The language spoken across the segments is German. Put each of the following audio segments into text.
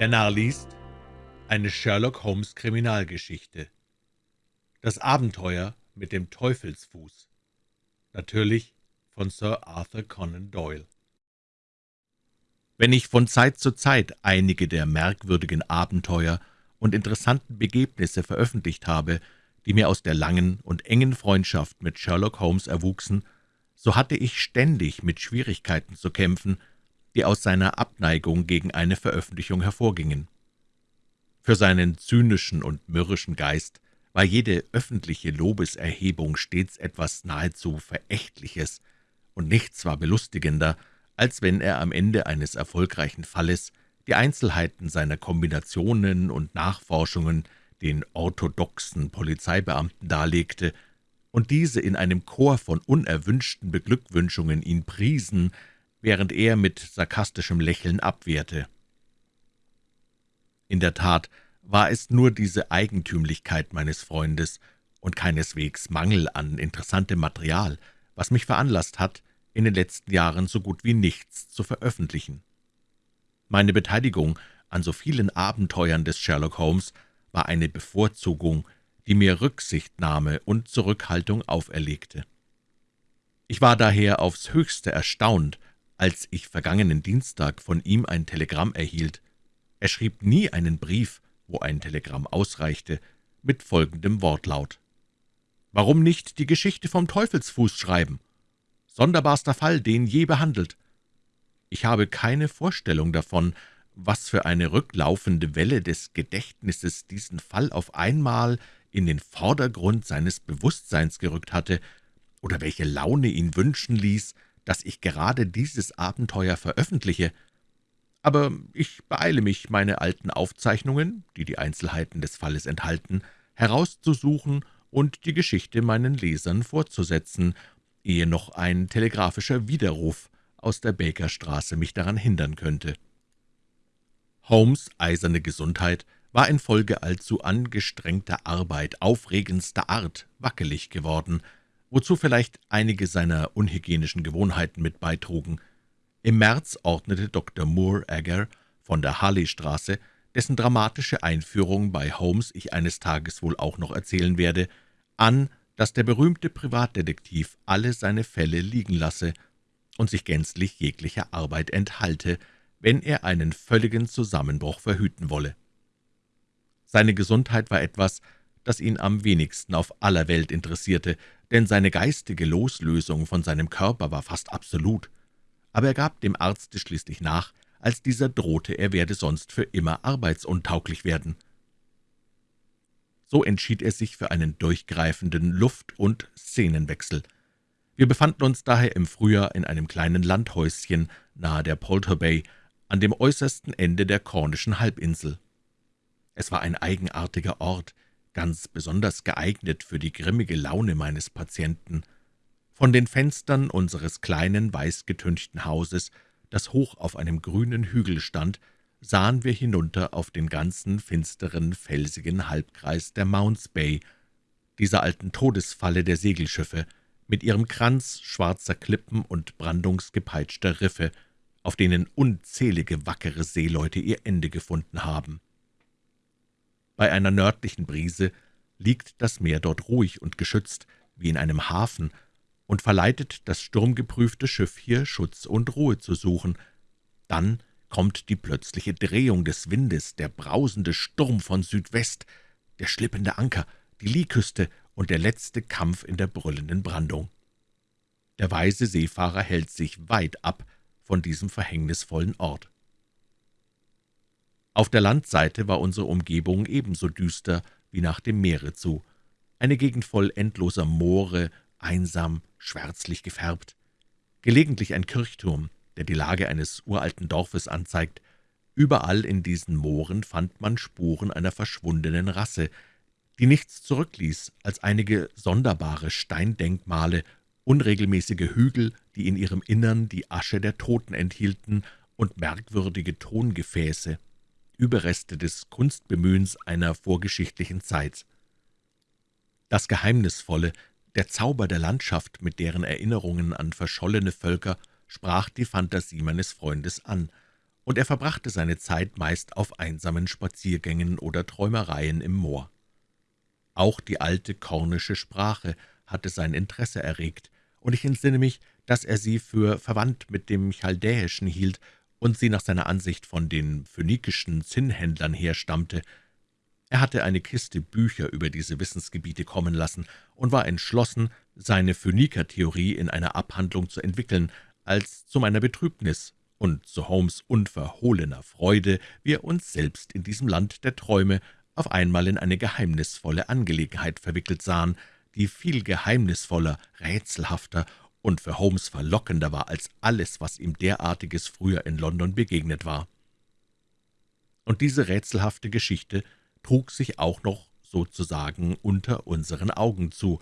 Der Narr liest eine Sherlock-Holmes-Kriminalgeschichte. Das Abenteuer mit dem Teufelsfuß. Natürlich von Sir Arthur Conan Doyle. Wenn ich von Zeit zu Zeit einige der merkwürdigen Abenteuer und interessanten Begebnisse veröffentlicht habe, die mir aus der langen und engen Freundschaft mit Sherlock Holmes erwuchsen, so hatte ich ständig mit Schwierigkeiten zu kämpfen, die aus seiner Abneigung gegen eine Veröffentlichung hervorgingen. Für seinen zynischen und mürrischen Geist war jede öffentliche Lobeserhebung stets etwas nahezu Verächtliches, und nichts war belustigender, als wenn er am Ende eines erfolgreichen Falles die Einzelheiten seiner Kombinationen und Nachforschungen den orthodoxen Polizeibeamten darlegte und diese in einem Chor von unerwünschten Beglückwünschungen ihn priesen, während er mit sarkastischem Lächeln abwehrte. In der Tat war es nur diese Eigentümlichkeit meines Freundes und keineswegs Mangel an interessantem Material, was mich veranlasst hat, in den letzten Jahren so gut wie nichts zu veröffentlichen. Meine Beteiligung an so vielen Abenteuern des Sherlock Holmes war eine Bevorzugung, die mir Rücksichtnahme und Zurückhaltung auferlegte. Ich war daher aufs höchste erstaunt, als ich vergangenen Dienstag von ihm ein Telegramm erhielt. Er schrieb nie einen Brief, wo ein Telegramm ausreichte, mit folgendem Wortlaut. »Warum nicht die Geschichte vom Teufelsfuß schreiben? Sonderbarster Fall, den je behandelt. Ich habe keine Vorstellung davon, was für eine rücklaufende Welle des Gedächtnisses diesen Fall auf einmal in den Vordergrund seines Bewusstseins gerückt hatte, oder welche Laune ihn wünschen ließ, dass ich gerade dieses Abenteuer veröffentliche. Aber ich beeile mich, meine alten Aufzeichnungen, die die Einzelheiten des Falles enthalten, herauszusuchen und die Geschichte meinen Lesern fortzusetzen, ehe noch ein telegrafischer Widerruf aus der Bakerstraße mich daran hindern könnte. Holmes' eiserne Gesundheit war infolge allzu angestrengter Arbeit aufregendster Art wackelig geworden, wozu vielleicht einige seiner unhygienischen Gewohnheiten mit beitrugen. Im März ordnete Dr. Moore Agger von der Harley-Straße, dessen dramatische Einführung bei Holmes ich eines Tages wohl auch noch erzählen werde, an, dass der berühmte Privatdetektiv alle seine Fälle liegen lasse und sich gänzlich jeglicher Arbeit enthalte, wenn er einen völligen Zusammenbruch verhüten wolle. Seine Gesundheit war etwas, das ihn am wenigsten auf aller Welt interessierte, denn seine geistige Loslösung von seinem Körper war fast absolut. Aber er gab dem Arzte schließlich nach, als dieser drohte, er werde sonst für immer arbeitsuntauglich werden. So entschied er sich für einen durchgreifenden Luft- und Szenenwechsel. Wir befanden uns daher im Frühjahr in einem kleinen Landhäuschen nahe der Polter Bay, an dem äußersten Ende der Kornischen Halbinsel. Es war ein eigenartiger Ort, ganz besonders geeignet für die grimmige Laune meines Patienten. Von den Fenstern unseres kleinen, weißgetünchten Hauses, das hoch auf einem grünen Hügel stand, sahen wir hinunter auf den ganzen finsteren, felsigen Halbkreis der Mounts Bay, dieser alten Todesfalle der Segelschiffe, mit ihrem Kranz schwarzer Klippen und brandungsgepeitschter Riffe, auf denen unzählige wackere Seeleute ihr Ende gefunden haben. Bei einer nördlichen Brise liegt das Meer dort ruhig und geschützt, wie in einem Hafen, und verleitet das sturmgeprüfte Schiff hier Schutz und Ruhe zu suchen. Dann kommt die plötzliche Drehung des Windes, der brausende Sturm von Südwest, der schlippende Anker, die Lieküste und der letzte Kampf in der brüllenden Brandung. Der weise Seefahrer hält sich weit ab von diesem verhängnisvollen Ort. Auf der Landseite war unsere Umgebung ebenso düster wie nach dem Meere zu. Eine Gegend voll endloser Moore, einsam, schwärzlich gefärbt. Gelegentlich ein Kirchturm, der die Lage eines uralten Dorfes anzeigt. Überall in diesen Mooren fand man Spuren einer verschwundenen Rasse, die nichts zurückließ als einige sonderbare Steindenkmale, unregelmäßige Hügel, die in ihrem Innern die Asche der Toten enthielten, und merkwürdige Tongefäße, Überreste des Kunstbemühens einer vorgeschichtlichen Zeit. Das Geheimnisvolle, der Zauber der Landschaft mit deren Erinnerungen an verschollene Völker sprach die Phantasie meines Freundes an, und er verbrachte seine Zeit meist auf einsamen Spaziergängen oder Träumereien im Moor. Auch die alte kornische Sprache hatte sein Interesse erregt, und ich entsinne mich, dass er sie für verwandt mit dem Chaldäischen hielt und sie nach seiner Ansicht von den phönikischen Zinnhändlern herstammte. Er hatte eine Kiste Bücher über diese Wissensgebiete kommen lassen und war entschlossen, seine Phöniker-Theorie in einer Abhandlung zu entwickeln, als zu meiner Betrübnis und zu Holmes' unverhohlener Freude wir uns selbst in diesem Land der Träume auf einmal in eine geheimnisvolle Angelegenheit verwickelt sahen, die viel geheimnisvoller, rätselhafter und für Holmes verlockender war als alles, was ihm derartiges früher in London begegnet war. Und diese rätselhafte Geschichte trug sich auch noch sozusagen unter unseren Augen zu.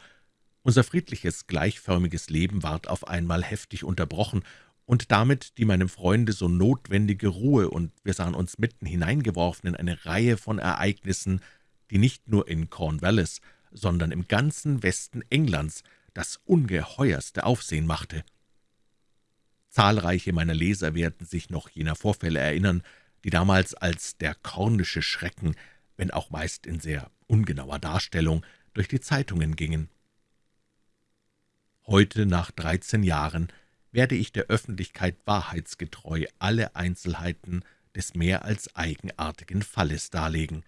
Unser friedliches, gleichförmiges Leben ward auf einmal heftig unterbrochen, und damit die meinem Freunde so notwendige Ruhe, und wir sahen uns mitten hineingeworfen in eine Reihe von Ereignissen, die nicht nur in Cornwallis, sondern im ganzen Westen Englands das ungeheuerste Aufsehen machte. Zahlreiche meiner Leser werden sich noch jener Vorfälle erinnern, die damals als der kornische Schrecken, wenn auch meist in sehr ungenauer Darstellung, durch die Zeitungen gingen. Heute, nach dreizehn Jahren, werde ich der Öffentlichkeit wahrheitsgetreu alle Einzelheiten des mehr als eigenartigen Falles darlegen.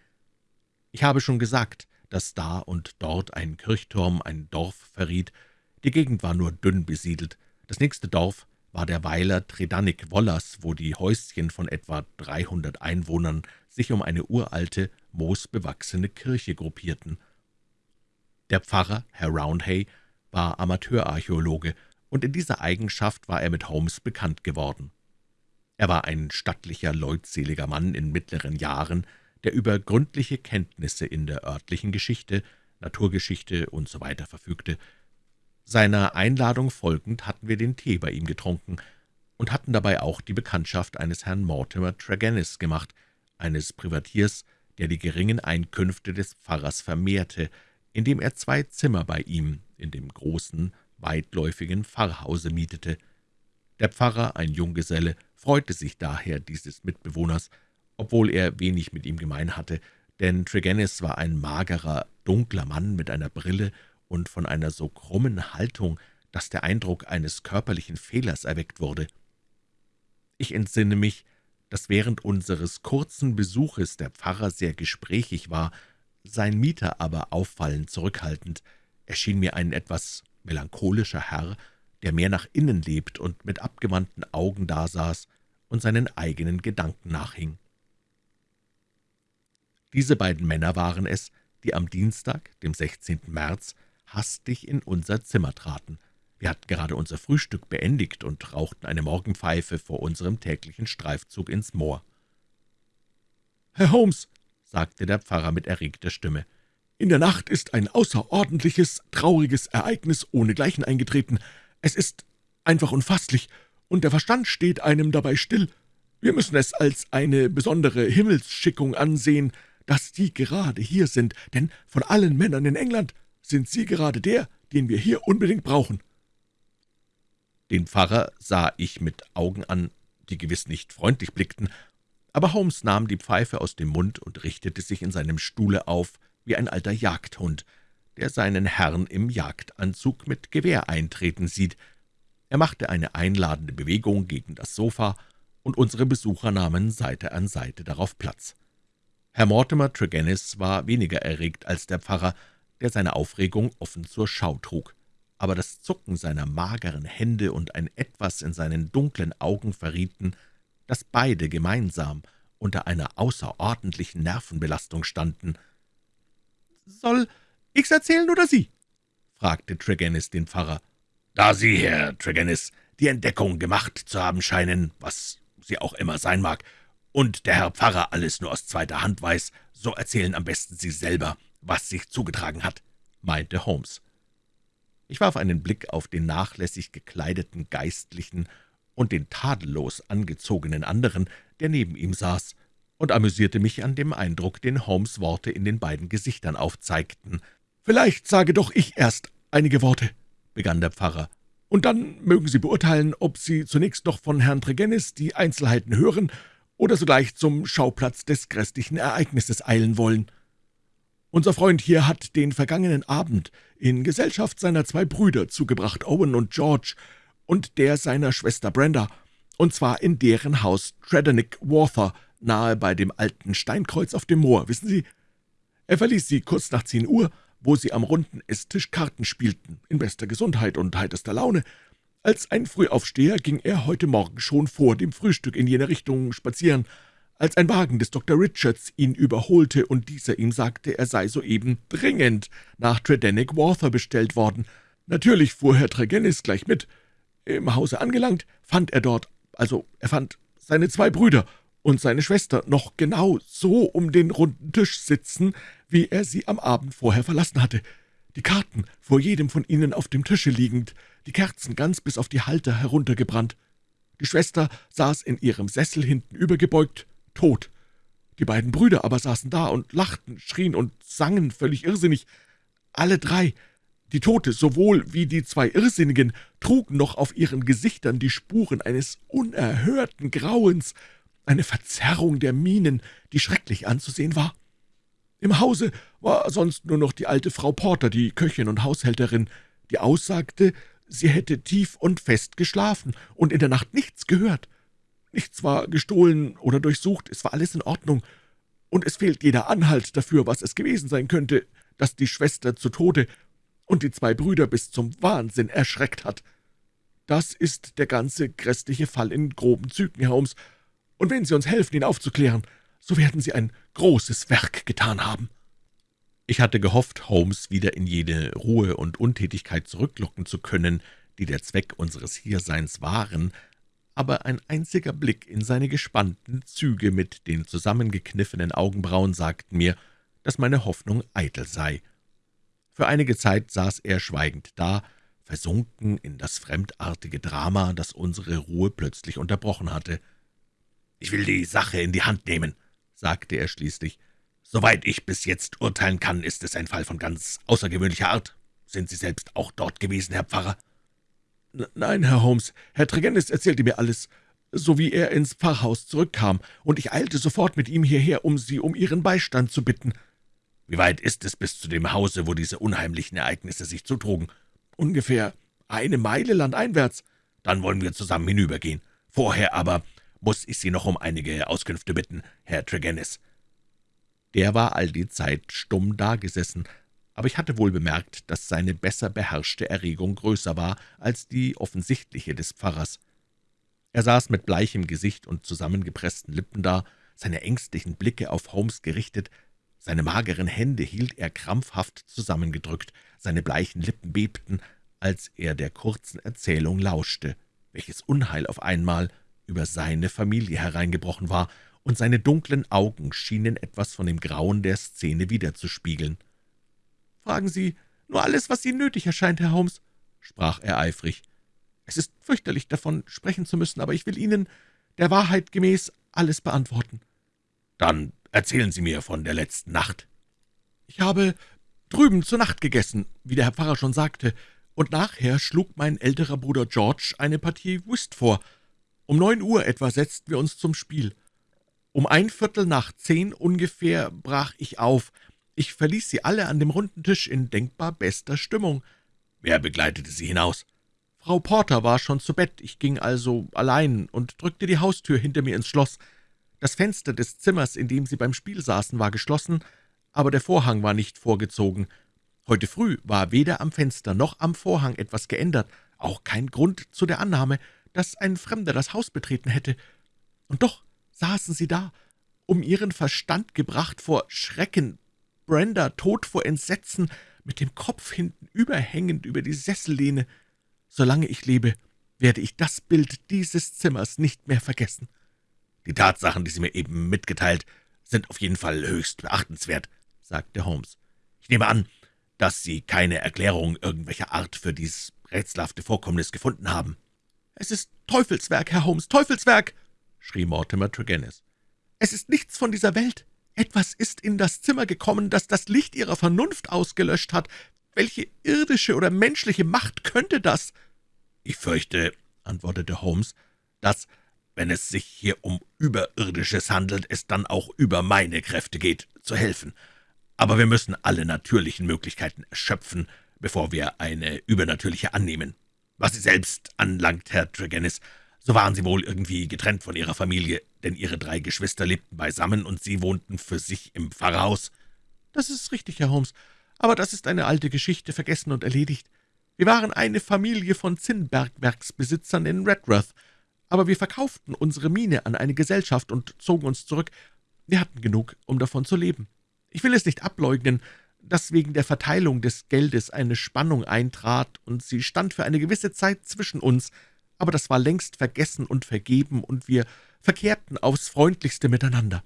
Ich habe schon gesagt, dass da und dort ein Kirchturm ein Dorf verriet. Die Gegend war nur dünn besiedelt. Das nächste Dorf war der Weiler Tredannik-Wollers, wo die Häuschen von etwa dreihundert Einwohnern sich um eine uralte, moosbewachsene Kirche gruppierten. Der Pfarrer, Herr Roundhay, war Amateurarchäologe und in dieser Eigenschaft war er mit Holmes bekannt geworden. Er war ein stattlicher, leutseliger Mann in mittleren Jahren, der über gründliche Kenntnisse in der örtlichen Geschichte, Naturgeschichte usw. So verfügte. Seiner Einladung folgend hatten wir den Tee bei ihm getrunken und hatten dabei auch die Bekanntschaft eines Herrn Mortimer Tregennis gemacht, eines Privatiers, der die geringen Einkünfte des Pfarrers vermehrte, indem er zwei Zimmer bei ihm in dem großen, weitläufigen Pfarrhause mietete. Der Pfarrer, ein Junggeselle, freute sich daher dieses Mitbewohners, obwohl er wenig mit ihm gemein hatte, denn Tregennis war ein magerer, dunkler Mann mit einer Brille und von einer so krummen Haltung, dass der Eindruck eines körperlichen Fehlers erweckt wurde. Ich entsinne mich, dass während unseres kurzen Besuches der Pfarrer sehr gesprächig war, sein Mieter aber auffallend zurückhaltend. Er schien mir ein etwas melancholischer Herr, der mehr nach innen lebt und mit abgewandten Augen dasaß und seinen eigenen Gedanken nachhing. Diese beiden Männer waren es, die am Dienstag, dem 16. März, hastig in unser Zimmer traten. Wir hatten gerade unser Frühstück beendigt und rauchten eine Morgenpfeife vor unserem täglichen Streifzug ins Moor. »Herr Holmes«, sagte der Pfarrer mit erregter Stimme, »in der Nacht ist ein außerordentliches, trauriges Ereignis ohnegleichen eingetreten. Es ist einfach unfasslich, und der Verstand steht einem dabei still. Wir müssen es als eine besondere Himmelsschickung ansehen, dass Sie gerade hier sind, denn von allen Männern in England sind Sie gerade der, den wir hier unbedingt brauchen.« Den Pfarrer sah ich mit Augen an, die gewiss nicht freundlich blickten, aber Holmes nahm die Pfeife aus dem Mund und richtete sich in seinem Stuhle auf wie ein alter Jagdhund, der seinen Herrn im Jagdanzug mit Gewehr eintreten sieht. Er machte eine einladende Bewegung gegen das Sofa, und unsere Besucher nahmen Seite an Seite darauf Platz. Herr Mortimer Tregennis war weniger erregt als der Pfarrer, der seine Aufregung offen zur Schau trug. Aber das Zucken seiner mageren Hände und ein Etwas in seinen dunklen Augen verrieten, dass beide gemeinsam unter einer außerordentlichen Nervenbelastung standen. »Soll ich's erzählen oder Sie?« fragte Tregennis den Pfarrer. »Da Sie, Herr Tregennis, die Entdeckung gemacht zu haben scheinen, was sie auch immer sein mag, und der Herr Pfarrer alles nur aus zweiter Hand weiß, so erzählen am besten Sie selber, was sich zugetragen hat«, meinte Holmes. Ich warf einen Blick auf den nachlässig gekleideten Geistlichen und den tadellos angezogenen anderen, der neben ihm saß, und amüsierte mich an dem Eindruck, den Holmes' Worte in den beiden Gesichtern aufzeigten. »Vielleicht sage doch ich erst einige Worte«, begann der Pfarrer, »und dann mögen Sie beurteilen, ob Sie zunächst noch von Herrn Tregennis die Einzelheiten hören oder sogleich zum Schauplatz des grässlichen Ereignisses eilen wollen. Unser Freund hier hat den vergangenen Abend in Gesellschaft seiner zwei Brüder zugebracht, Owen und George, und der seiner Schwester Brenda, und zwar in deren Haus Tredennick Walther, nahe bei dem alten Steinkreuz auf dem Moor, wissen Sie? Er verließ sie kurz nach zehn Uhr, wo sie am runden Esstisch Karten spielten, in bester Gesundheit und heiterster Laune. Als ein Frühaufsteher ging er heute Morgen schon vor dem Frühstück in jene Richtung spazieren, als ein Wagen des Dr. Richards ihn überholte und dieser ihm sagte, er sei soeben dringend nach Tredennick Walther bestellt worden. Natürlich fuhr Herr Tregennis gleich mit. Im Hause angelangt, fand er dort, also er fand seine zwei Brüder und seine Schwester noch genau so um den runden Tisch sitzen, wie er sie am Abend vorher verlassen hatte. Die Karten vor jedem von ihnen auf dem Tische liegend, die Kerzen ganz bis auf die Halter heruntergebrannt. Die Schwester saß in ihrem Sessel hinten übergebeugt, tot. Die beiden Brüder aber saßen da und lachten, schrien und sangen völlig irrsinnig. Alle drei die Tote sowohl wie die zwei Irrsinnigen trugen noch auf ihren Gesichtern die Spuren eines unerhörten Grauens, eine Verzerrung der Mienen, die schrecklich anzusehen war. Im Hause war sonst nur noch die alte Frau Porter, die Köchin und Haushälterin, die aussagte, sie hätte tief und fest geschlafen und in der Nacht nichts gehört. Nichts war gestohlen oder durchsucht, es war alles in Ordnung, und es fehlt jeder Anhalt dafür, was es gewesen sein könnte, dass die Schwester zu Tode und die zwei Brüder bis zum Wahnsinn erschreckt hat. Das ist der ganze grässliche Fall in groben Zügen, Herr Holmes, und wenn Sie uns helfen, ihn aufzuklären, so werden Sie ein großes Werk getan haben.« Ich hatte gehofft, Holmes wieder in jene Ruhe und Untätigkeit zurücklocken zu können, die der Zweck unseres Hierseins waren, aber ein einziger Blick in seine gespannten Züge mit den zusammengekniffenen Augenbrauen sagten mir, dass meine Hoffnung eitel sei. Für einige Zeit saß er schweigend da, versunken in das fremdartige Drama, das unsere Ruhe plötzlich unterbrochen hatte. »Ich will die Sache in die Hand nehmen«, sagte er schließlich. »Soweit ich bis jetzt urteilen kann, ist es ein Fall von ganz außergewöhnlicher Art. Sind Sie selbst auch dort gewesen, Herr Pfarrer?« »Nein, Herr Holmes, Herr Tregennis erzählte mir alles, so wie er ins Pfarrhaus zurückkam, und ich eilte sofort mit ihm hierher, um Sie um Ihren Beistand zu bitten.« »Wie weit ist es bis zu dem Hause, wo diese unheimlichen Ereignisse sich zutrugen?« »Ungefähr eine Meile landeinwärts.« »Dann wollen wir zusammen hinübergehen. Vorher aber muss ich Sie noch um einige Auskünfte bitten, Herr Tregennis.« Der war all die Zeit stumm dagesessen, aber ich hatte wohl bemerkt, dass seine besser beherrschte Erregung größer war als die offensichtliche des Pfarrers. Er saß mit bleichem Gesicht und zusammengepressten Lippen da, seine ängstlichen Blicke auf Holmes gerichtet, seine mageren Hände hielt er krampfhaft zusammengedrückt, seine bleichen Lippen bebten, als er der kurzen Erzählung lauschte, welches Unheil auf einmal über seine Familie hereingebrochen war, und seine dunklen Augen schienen etwas von dem Grauen der Szene wiederzuspiegeln. »Fragen Sie nur alles, was Ihnen nötig erscheint, Herr Holmes«, sprach er eifrig. »Es ist fürchterlich, davon sprechen zu müssen, aber ich will Ihnen der Wahrheit gemäß alles beantworten.« »Dann Erzählen Sie mir von der letzten Nacht.« »Ich habe drüben zur Nacht gegessen, wie der Herr Pfarrer schon sagte, und nachher schlug mein älterer Bruder George eine Partie Whist vor. Um neun Uhr etwa setzten wir uns zum Spiel. Um ein Viertel nach zehn ungefähr brach ich auf. Ich verließ sie alle an dem runden Tisch in denkbar bester Stimmung. Wer begleitete Sie hinaus?« Frau Porter war schon zu Bett, ich ging also allein und drückte die Haustür hinter mir ins Schloss. Das Fenster des Zimmers, in dem sie beim Spiel saßen, war geschlossen, aber der Vorhang war nicht vorgezogen. Heute früh war weder am Fenster noch am Vorhang etwas geändert, auch kein Grund zu der Annahme, dass ein Fremder das Haus betreten hätte. Und doch saßen sie da, um ihren Verstand gebracht vor Schrecken, Brenda tot vor Entsetzen, mit dem Kopf hinten überhängend über die Sessellehne. Solange ich lebe, werde ich das Bild dieses Zimmers nicht mehr vergessen. »Die Tatsachen, die Sie mir eben mitgeteilt, sind auf jeden Fall höchst beachtenswert«, sagte Holmes. »Ich nehme an, dass Sie keine Erklärung irgendwelcher Art für dieses rätselhafte Vorkommnis gefunden haben.« »Es ist Teufelswerk, Herr Holmes, Teufelswerk!« Schrie Mortimer Tregennis. »Es ist nichts von dieser Welt. Etwas ist in das Zimmer gekommen, das das Licht Ihrer Vernunft ausgelöscht hat. Welche irdische oder menschliche Macht könnte das?« »Ich fürchte«, antwortete Holmes, »dass wenn es sich hier um Überirdisches handelt, es dann auch über meine Kräfte geht, zu helfen. Aber wir müssen alle natürlichen Möglichkeiten erschöpfen, bevor wir eine übernatürliche annehmen. Was Sie selbst anlangt, Herr Tregennis, so waren Sie wohl irgendwie getrennt von Ihrer Familie, denn Ihre drei Geschwister lebten beisammen und Sie wohnten für sich im Pfarrhaus. Das ist richtig, Herr Holmes, aber das ist eine alte Geschichte, vergessen und erledigt. Wir waren eine Familie von Zinnbergwerksbesitzern in Redruth, aber wir verkauften unsere Mine an eine Gesellschaft und zogen uns zurück. Wir hatten genug, um davon zu leben. Ich will es nicht ableugnen, dass wegen der Verteilung des Geldes eine Spannung eintrat, und sie stand für eine gewisse Zeit zwischen uns, aber das war längst vergessen und vergeben, und wir verkehrten aufs freundlichste miteinander.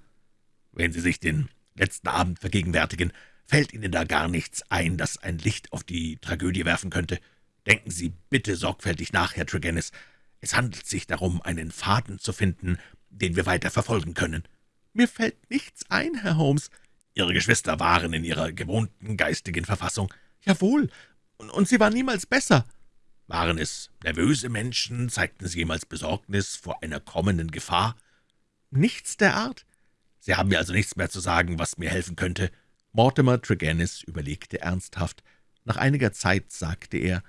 Wenn Sie sich den letzten Abend vergegenwärtigen, fällt Ihnen da gar nichts ein, das ein Licht auf die Tragödie werfen könnte. Denken Sie bitte sorgfältig nach, Herr Tregennis. Es handelt sich darum, einen Faden zu finden, den wir weiter verfolgen können. Mir fällt nichts ein, Herr Holmes. Ihre Geschwister waren in ihrer gewohnten geistigen Verfassung. Jawohl, und sie waren niemals besser. Waren es nervöse Menschen? Zeigten sie jemals Besorgnis vor einer kommenden Gefahr? Nichts der Art. Sie haben mir also nichts mehr zu sagen, was mir helfen könnte. Mortimer Tregennis überlegte ernsthaft. Nach einiger Zeit sagte er,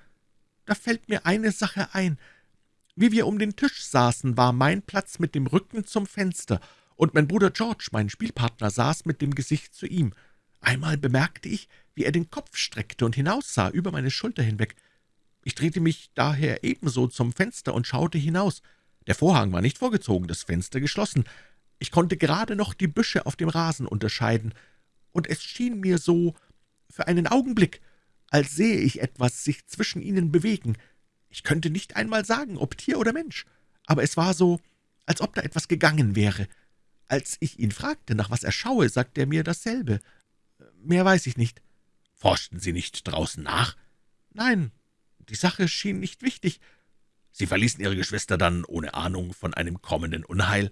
»Da fällt mir eine Sache ein. Wie wir um den Tisch saßen, war mein Platz mit dem Rücken zum Fenster, und mein Bruder George, mein Spielpartner, saß mit dem Gesicht zu ihm. Einmal bemerkte ich, wie er den Kopf streckte und hinaussah, über meine Schulter hinweg. Ich drehte mich daher ebenso zum Fenster und schaute hinaus. Der Vorhang war nicht vorgezogen, das Fenster geschlossen. Ich konnte gerade noch die Büsche auf dem Rasen unterscheiden, und es schien mir so für einen Augenblick, als sehe ich etwas sich zwischen ihnen bewegen. Ich könnte nicht einmal sagen, ob Tier oder Mensch, aber es war so, als ob da etwas gegangen wäre. Als ich ihn fragte, nach was er schaue, sagte er mir dasselbe. Mehr weiß ich nicht. Forschten Sie nicht draußen nach? Nein, die Sache schien nicht wichtig. Sie verließen Ihre Geschwister dann ohne Ahnung von einem kommenden Unheil?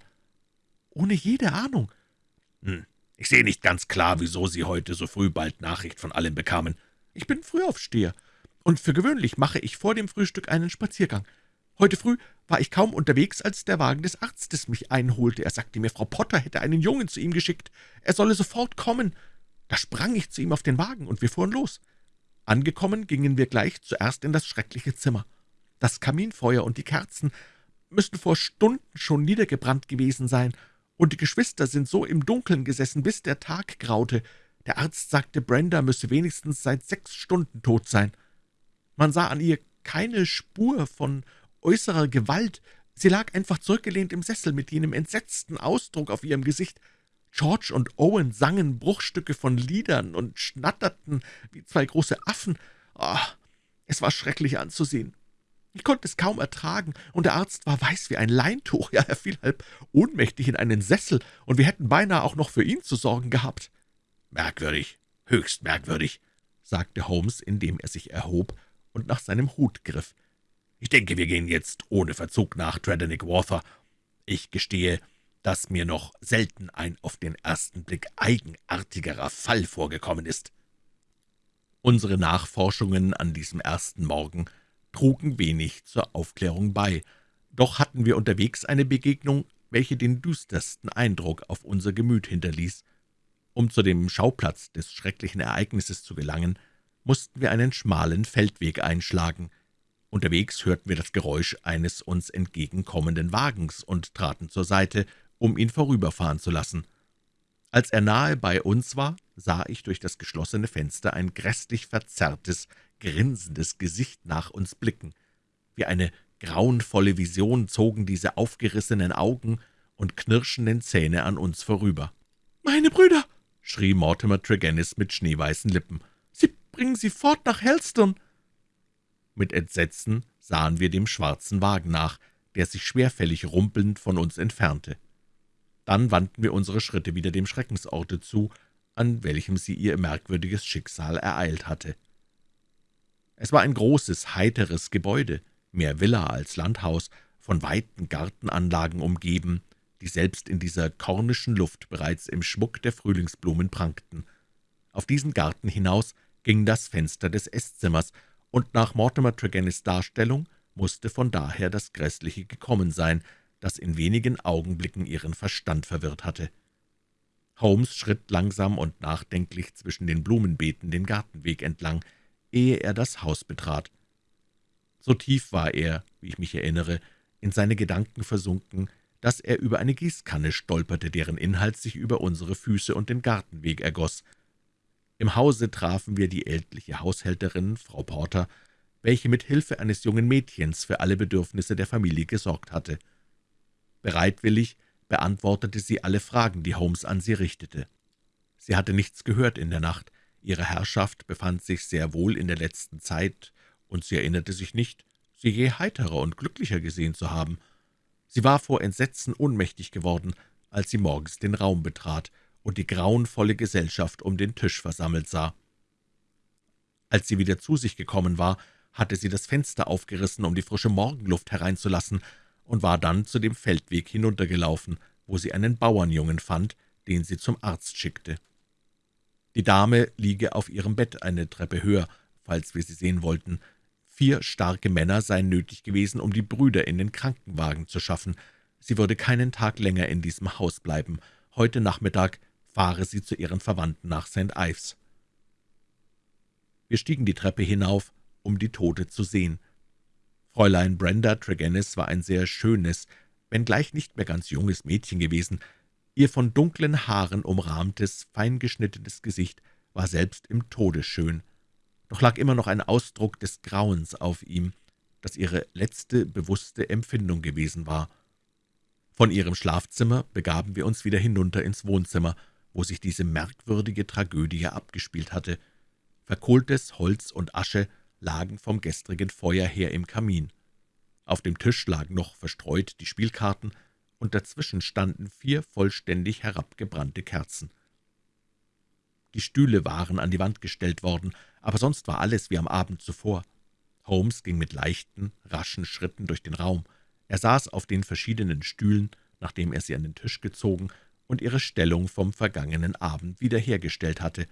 Ohne jede Ahnung. Hm, ich sehe nicht ganz klar, wieso Sie heute so früh bald Nachricht von allem bekamen. Ich bin Frühaufsteher, und für gewöhnlich mache ich vor dem Frühstück einen Spaziergang. Heute früh war ich kaum unterwegs, als der Wagen des Arztes mich einholte. Er sagte mir, Frau Potter hätte einen Jungen zu ihm geschickt. Er solle sofort kommen. Da sprang ich zu ihm auf den Wagen, und wir fuhren los. Angekommen gingen wir gleich zuerst in das schreckliche Zimmer. Das Kaminfeuer und die Kerzen müssten vor Stunden schon niedergebrannt gewesen sein, und die Geschwister sind so im Dunkeln gesessen, bis der Tag graute. Der Arzt sagte, Brenda müsse wenigstens seit sechs Stunden tot sein. Man sah an ihr keine Spur von äußerer Gewalt. Sie lag einfach zurückgelehnt im Sessel mit jenem entsetzten Ausdruck auf ihrem Gesicht. George und Owen sangen Bruchstücke von Liedern und schnatterten wie zwei große Affen. Oh, es war schrecklich anzusehen. Ich konnte es kaum ertragen, und der Arzt war weiß wie ein Leintuch. Ja, er fiel halb ohnmächtig in einen Sessel, und wir hätten beinahe auch noch für ihn zu sorgen gehabt. »Merkwürdig, höchst merkwürdig«, sagte Holmes, indem er sich erhob und nach seinem Hut griff. Ich denke, wir gehen jetzt ohne Verzug nach Tredenick Water. Ich gestehe, dass mir noch selten ein auf den ersten Blick eigenartigerer Fall vorgekommen ist.« Unsere Nachforschungen an diesem ersten Morgen trugen wenig zur Aufklärung bei, doch hatten wir unterwegs eine Begegnung, welche den düstersten Eindruck auf unser Gemüt hinterließ. Um zu dem Schauplatz des schrecklichen Ereignisses zu gelangen, mussten wir einen schmalen Feldweg einschlagen. Unterwegs hörten wir das Geräusch eines uns entgegenkommenden Wagens und traten zur Seite, um ihn vorüberfahren zu lassen. Als er nahe bei uns war, sah ich durch das geschlossene Fenster ein grässlich verzerrtes, grinsendes Gesicht nach uns blicken. Wie eine grauenvolle Vision zogen diese aufgerissenen Augen und knirschenden Zähne an uns vorüber. »Meine Brüder!« schrie Mortimer Tregennis mit schneeweißen Lippen. »Sie bringen sie fort nach Helston!« mit Entsetzen sahen wir dem schwarzen Wagen nach, der sich schwerfällig rumpelnd von uns entfernte. Dann wandten wir unsere Schritte wieder dem Schreckensorte zu, an welchem sie ihr merkwürdiges Schicksal ereilt hatte. Es war ein großes, heiteres Gebäude, mehr Villa als Landhaus, von weiten Gartenanlagen umgeben, die selbst in dieser kornischen Luft bereits im Schmuck der Frühlingsblumen prangten. Auf diesen Garten hinaus ging das Fenster des Eßzimmers, und nach Mortimer Tregennis Darstellung musste von daher das Grässliche gekommen sein, das in wenigen Augenblicken ihren Verstand verwirrt hatte. Holmes schritt langsam und nachdenklich zwischen den Blumenbeeten den Gartenweg entlang, ehe er das Haus betrat. So tief war er, wie ich mich erinnere, in seine Gedanken versunken, dass er über eine Gießkanne stolperte, deren Inhalt sich über unsere Füße und den Gartenweg ergoss. Im Hause trafen wir die ältliche Haushälterin, Frau Porter, welche mit Hilfe eines jungen Mädchens für alle Bedürfnisse der Familie gesorgt hatte. Bereitwillig beantwortete sie alle Fragen, die Holmes an sie richtete. Sie hatte nichts gehört in der Nacht, ihre Herrschaft befand sich sehr wohl in der letzten Zeit, und sie erinnerte sich nicht, sie je heiterer und glücklicher gesehen zu haben. Sie war vor Entsetzen ohnmächtig geworden, als sie morgens den Raum betrat und die grauenvolle Gesellschaft um den Tisch versammelt sah. Als sie wieder zu sich gekommen war, hatte sie das Fenster aufgerissen, um die frische Morgenluft hereinzulassen, und war dann zu dem Feldweg hinuntergelaufen, wo sie einen Bauernjungen fand, den sie zum Arzt schickte. Die Dame liege auf ihrem Bett eine Treppe höher, falls wir sie sehen wollten. Vier starke Männer seien nötig gewesen, um die Brüder in den Krankenwagen zu schaffen. Sie würde keinen Tag länger in diesem Haus bleiben. Heute Nachmittag fahre sie zu ihren Verwandten nach St. Ives. Wir stiegen die Treppe hinauf, um die Tote zu sehen. Fräulein Brenda Tregennis war ein sehr schönes, wenngleich nicht mehr ganz junges Mädchen gewesen. Ihr von dunklen Haaren umrahmtes, feingeschnittenes Gesicht war selbst im Tode schön. Doch lag immer noch ein Ausdruck des Grauens auf ihm, das ihre letzte bewusste Empfindung gewesen war. Von ihrem Schlafzimmer begaben wir uns wieder hinunter ins Wohnzimmer, wo sich diese merkwürdige Tragödie abgespielt hatte. Verkohltes Holz und Asche lagen vom gestrigen Feuer her im Kamin. Auf dem Tisch lagen noch verstreut die Spielkarten, und dazwischen standen vier vollständig herabgebrannte Kerzen. Die Stühle waren an die Wand gestellt worden, aber sonst war alles wie am Abend zuvor. Holmes ging mit leichten, raschen Schritten durch den Raum. Er saß auf den verschiedenen Stühlen, nachdem er sie an den Tisch gezogen und ihre Stellung vom vergangenen Abend wiederhergestellt hatte.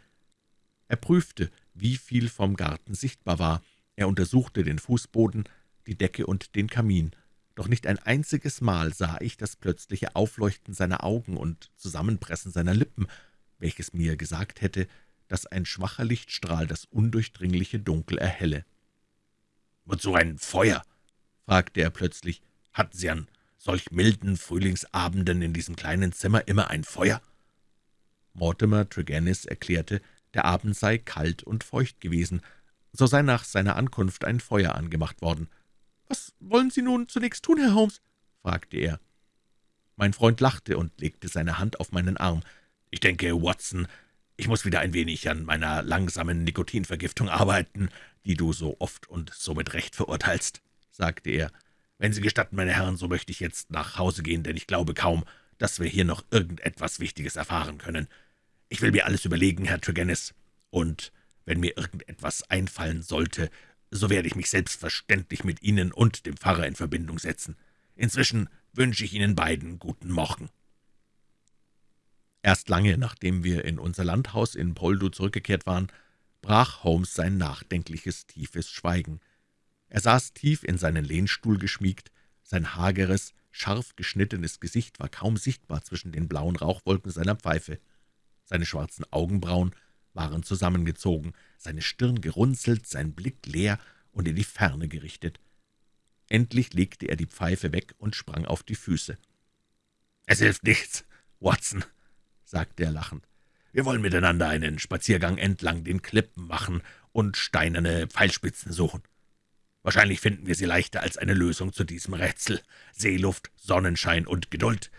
Er prüfte, wie viel vom Garten sichtbar war. Er untersuchte den Fußboden, die Decke und den Kamin. Doch nicht ein einziges Mal sah ich das plötzliche Aufleuchten seiner Augen und Zusammenpressen seiner Lippen, welches mir gesagt hätte, dass ein schwacher Lichtstrahl das undurchdringliche Dunkel erhelle. »Wozu ein Feuer?« fragte er plötzlich. »Hatten Sie an solch milden Frühlingsabenden in diesem kleinen Zimmer immer ein Feuer?« Mortimer Tregennis erklärte, der Abend sei kalt und feucht gewesen, so sei nach seiner Ankunft ein Feuer angemacht worden. »Was wollen Sie nun zunächst tun, Herr Holmes?« fragte er. Mein Freund lachte und legte seine Hand auf meinen Arm. »Ich denke, Watson, ich muss wieder ein wenig an meiner langsamen Nikotinvergiftung arbeiten, die du so oft und so mit Recht verurteilst«, sagte er. »Wenn Sie gestatten, meine Herren, so möchte ich jetzt nach Hause gehen, denn ich glaube kaum, dass wir hier noch irgendetwas Wichtiges erfahren können. Ich will mir alles überlegen, Herr Tregennis, und wenn mir irgendetwas einfallen sollte, so werde ich mich selbstverständlich mit Ihnen und dem Pfarrer in Verbindung setzen. Inzwischen wünsche ich Ihnen beiden guten Morgen.« Erst lange, nachdem wir in unser Landhaus in Poldo zurückgekehrt waren, brach Holmes sein nachdenkliches, tiefes Schweigen. Er saß tief in seinen Lehnstuhl geschmiegt, sein hageres, scharf geschnittenes Gesicht war kaum sichtbar zwischen den blauen Rauchwolken seiner Pfeife. Seine schwarzen Augenbrauen waren zusammengezogen, seine Stirn gerunzelt, sein Blick leer und in die Ferne gerichtet. Endlich legte er die Pfeife weg und sprang auf die Füße. »Es hilft nichts, Watson«, sagte er lachend. »Wir wollen miteinander einen Spaziergang entlang den Klippen machen und steinerne Pfeilspitzen suchen. Wahrscheinlich finden wir sie leichter als eine Lösung zu diesem Rätsel. Seeluft, Sonnenschein und Geduld.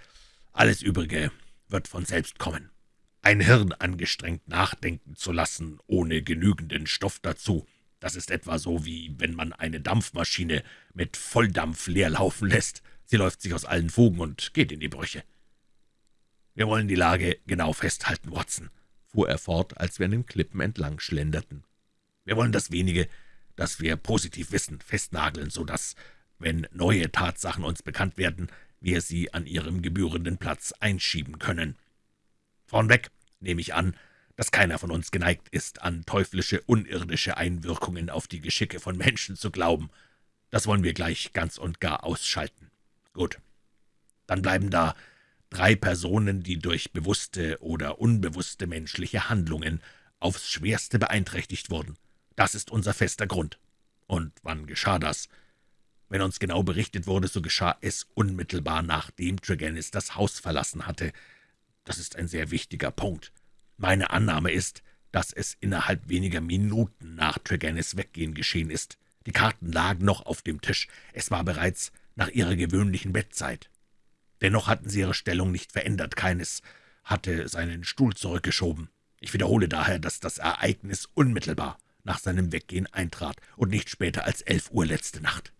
Alles Übrige wird von selbst kommen.« Ein Hirn angestrengt nachdenken zu lassen, ohne genügenden Stoff dazu, das ist etwa so, wie wenn man eine Dampfmaschine mit Volldampf leer laufen lässt. Sie läuft sich aus allen Fugen und geht in die Brüche. »Wir wollen die Lage genau festhalten, Watson«, fuhr er fort, als wir an den Klippen entlang schlenderten. »Wir wollen das Wenige, das wir positiv wissen, festnageln, so dass, wenn neue Tatsachen uns bekannt werden, wir sie an ihrem gebührenden Platz einschieben können. Vornweg nehme ich an, dass keiner von uns geneigt ist, an teuflische, unirdische Einwirkungen auf die Geschicke von Menschen zu glauben. Das wollen wir gleich ganz und gar ausschalten. Gut. Dann bleiben da drei Personen, die durch bewusste oder unbewusste menschliche Handlungen aufs Schwerste beeinträchtigt wurden. Das ist unser fester Grund. Und wann geschah das? Wenn uns genau berichtet wurde, so geschah es unmittelbar, nachdem Tregennis das Haus verlassen hatte. Das ist ein sehr wichtiger Punkt. Meine Annahme ist, dass es innerhalb weniger Minuten nach Tregennis Weggehen geschehen ist. Die Karten lagen noch auf dem Tisch. Es war bereits nach ihrer gewöhnlichen Bettzeit. Dennoch hatten sie ihre Stellung nicht verändert. Keines hatte seinen Stuhl zurückgeschoben. Ich wiederhole daher, dass das Ereignis unmittelbar nach seinem Weggehen eintrat und nicht später als elf Uhr letzte Nacht.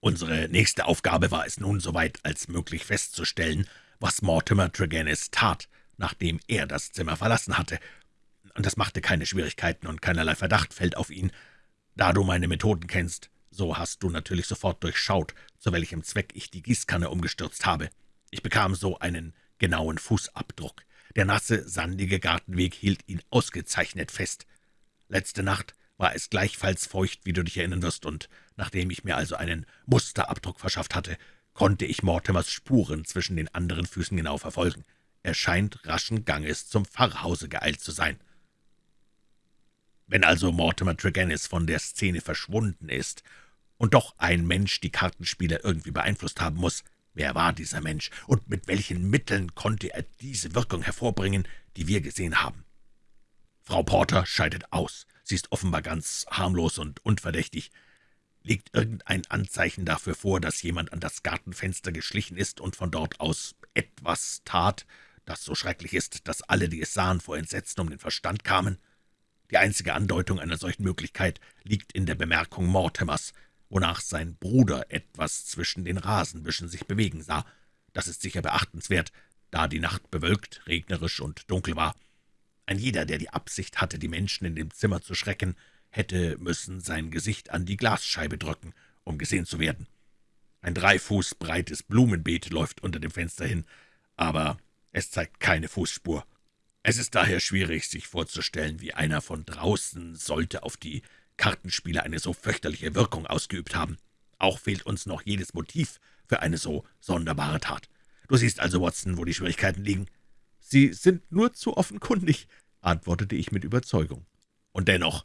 Unsere nächste Aufgabe war es nun, soweit als möglich festzustellen, was Mortimer Tregennis tat, nachdem er das Zimmer verlassen hatte. Und das machte keine Schwierigkeiten und keinerlei Verdacht fällt auf ihn. Da du meine Methoden kennst, so hast du natürlich sofort durchschaut, zu welchem Zweck ich die Gießkanne umgestürzt habe. Ich bekam so einen genauen Fußabdruck. Der nasse, sandige Gartenweg hielt ihn ausgezeichnet fest. Letzte Nacht war es gleichfalls feucht, wie du dich erinnern wirst, und nachdem ich mir also einen Musterabdruck verschafft hatte, konnte ich Mortimers Spuren zwischen den anderen Füßen genau verfolgen. Er scheint raschen Ganges zum Pfarrhause geeilt zu sein. Wenn also Mortimer Tregennis von der Szene verschwunden ist und doch ein Mensch die Kartenspieler irgendwie beeinflusst haben muss, wer war dieser Mensch und mit welchen Mitteln konnte er diese Wirkung hervorbringen, die wir gesehen haben? Frau Porter scheidet aus. Sie ist offenbar ganz harmlos und unverdächtig. Liegt irgendein Anzeichen dafür vor, dass jemand an das Gartenfenster geschlichen ist und von dort aus etwas tat, das so schrecklich ist, dass alle, die es sahen, vor Entsetzen um den Verstand kamen? Die einzige Andeutung einer solchen Möglichkeit liegt in der Bemerkung Mortimers, wonach sein Bruder etwas zwischen den Rasenbüschen sich bewegen sah. Das ist sicher beachtenswert, da die Nacht bewölkt, regnerisch und dunkel war. Ein jeder, der die Absicht hatte, die Menschen in dem Zimmer zu schrecken, hätte müssen sein Gesicht an die Glasscheibe drücken, um gesehen zu werden. Ein drei Fuß breites Blumenbeet läuft unter dem Fenster hin, aber es zeigt keine Fußspur. Es ist daher schwierig, sich vorzustellen, wie einer von draußen sollte auf die Kartenspiele eine so fürchterliche Wirkung ausgeübt haben. Auch fehlt uns noch jedes Motiv für eine so sonderbare Tat. Du siehst also, Watson, wo die Schwierigkeiten liegen. »Sie sind nur zu offenkundig«, antwortete ich mit Überzeugung. »Und dennoch,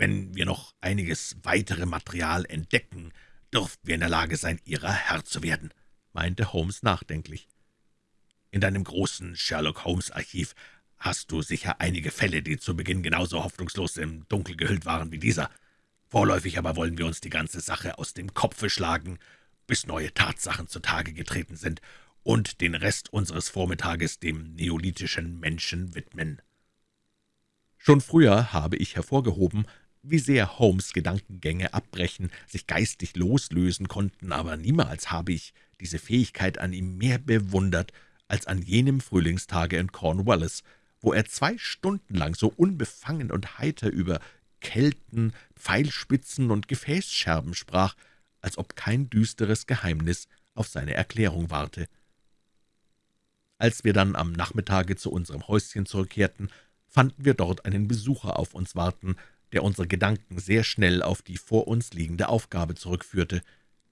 wenn wir noch einiges weitere Material entdecken, dürften wir in der Lage sein, Ihrer Herr zu werden«, meinte Holmes nachdenklich. »In deinem großen Sherlock-Holmes-Archiv hast du sicher einige Fälle, die zu Beginn genauso hoffnungslos im Dunkel gehüllt waren wie dieser. Vorläufig aber wollen wir uns die ganze Sache aus dem Kopfe schlagen, bis neue Tatsachen zutage getreten sind und den Rest unseres Vormittages dem neolithischen Menschen widmen. Schon früher habe ich hervorgehoben, wie sehr Holmes Gedankengänge abbrechen, sich geistig loslösen konnten, aber niemals habe ich diese Fähigkeit an ihm mehr bewundert als an jenem Frühlingstage in Cornwallis, wo er zwei Stunden lang so unbefangen und heiter über Kelten, Pfeilspitzen und Gefäßscherben sprach, als ob kein düsteres Geheimnis auf seine Erklärung warte. Als wir dann am Nachmittage zu unserem Häuschen zurückkehrten, fanden wir dort einen Besucher auf uns warten, der unsere Gedanken sehr schnell auf die vor uns liegende Aufgabe zurückführte.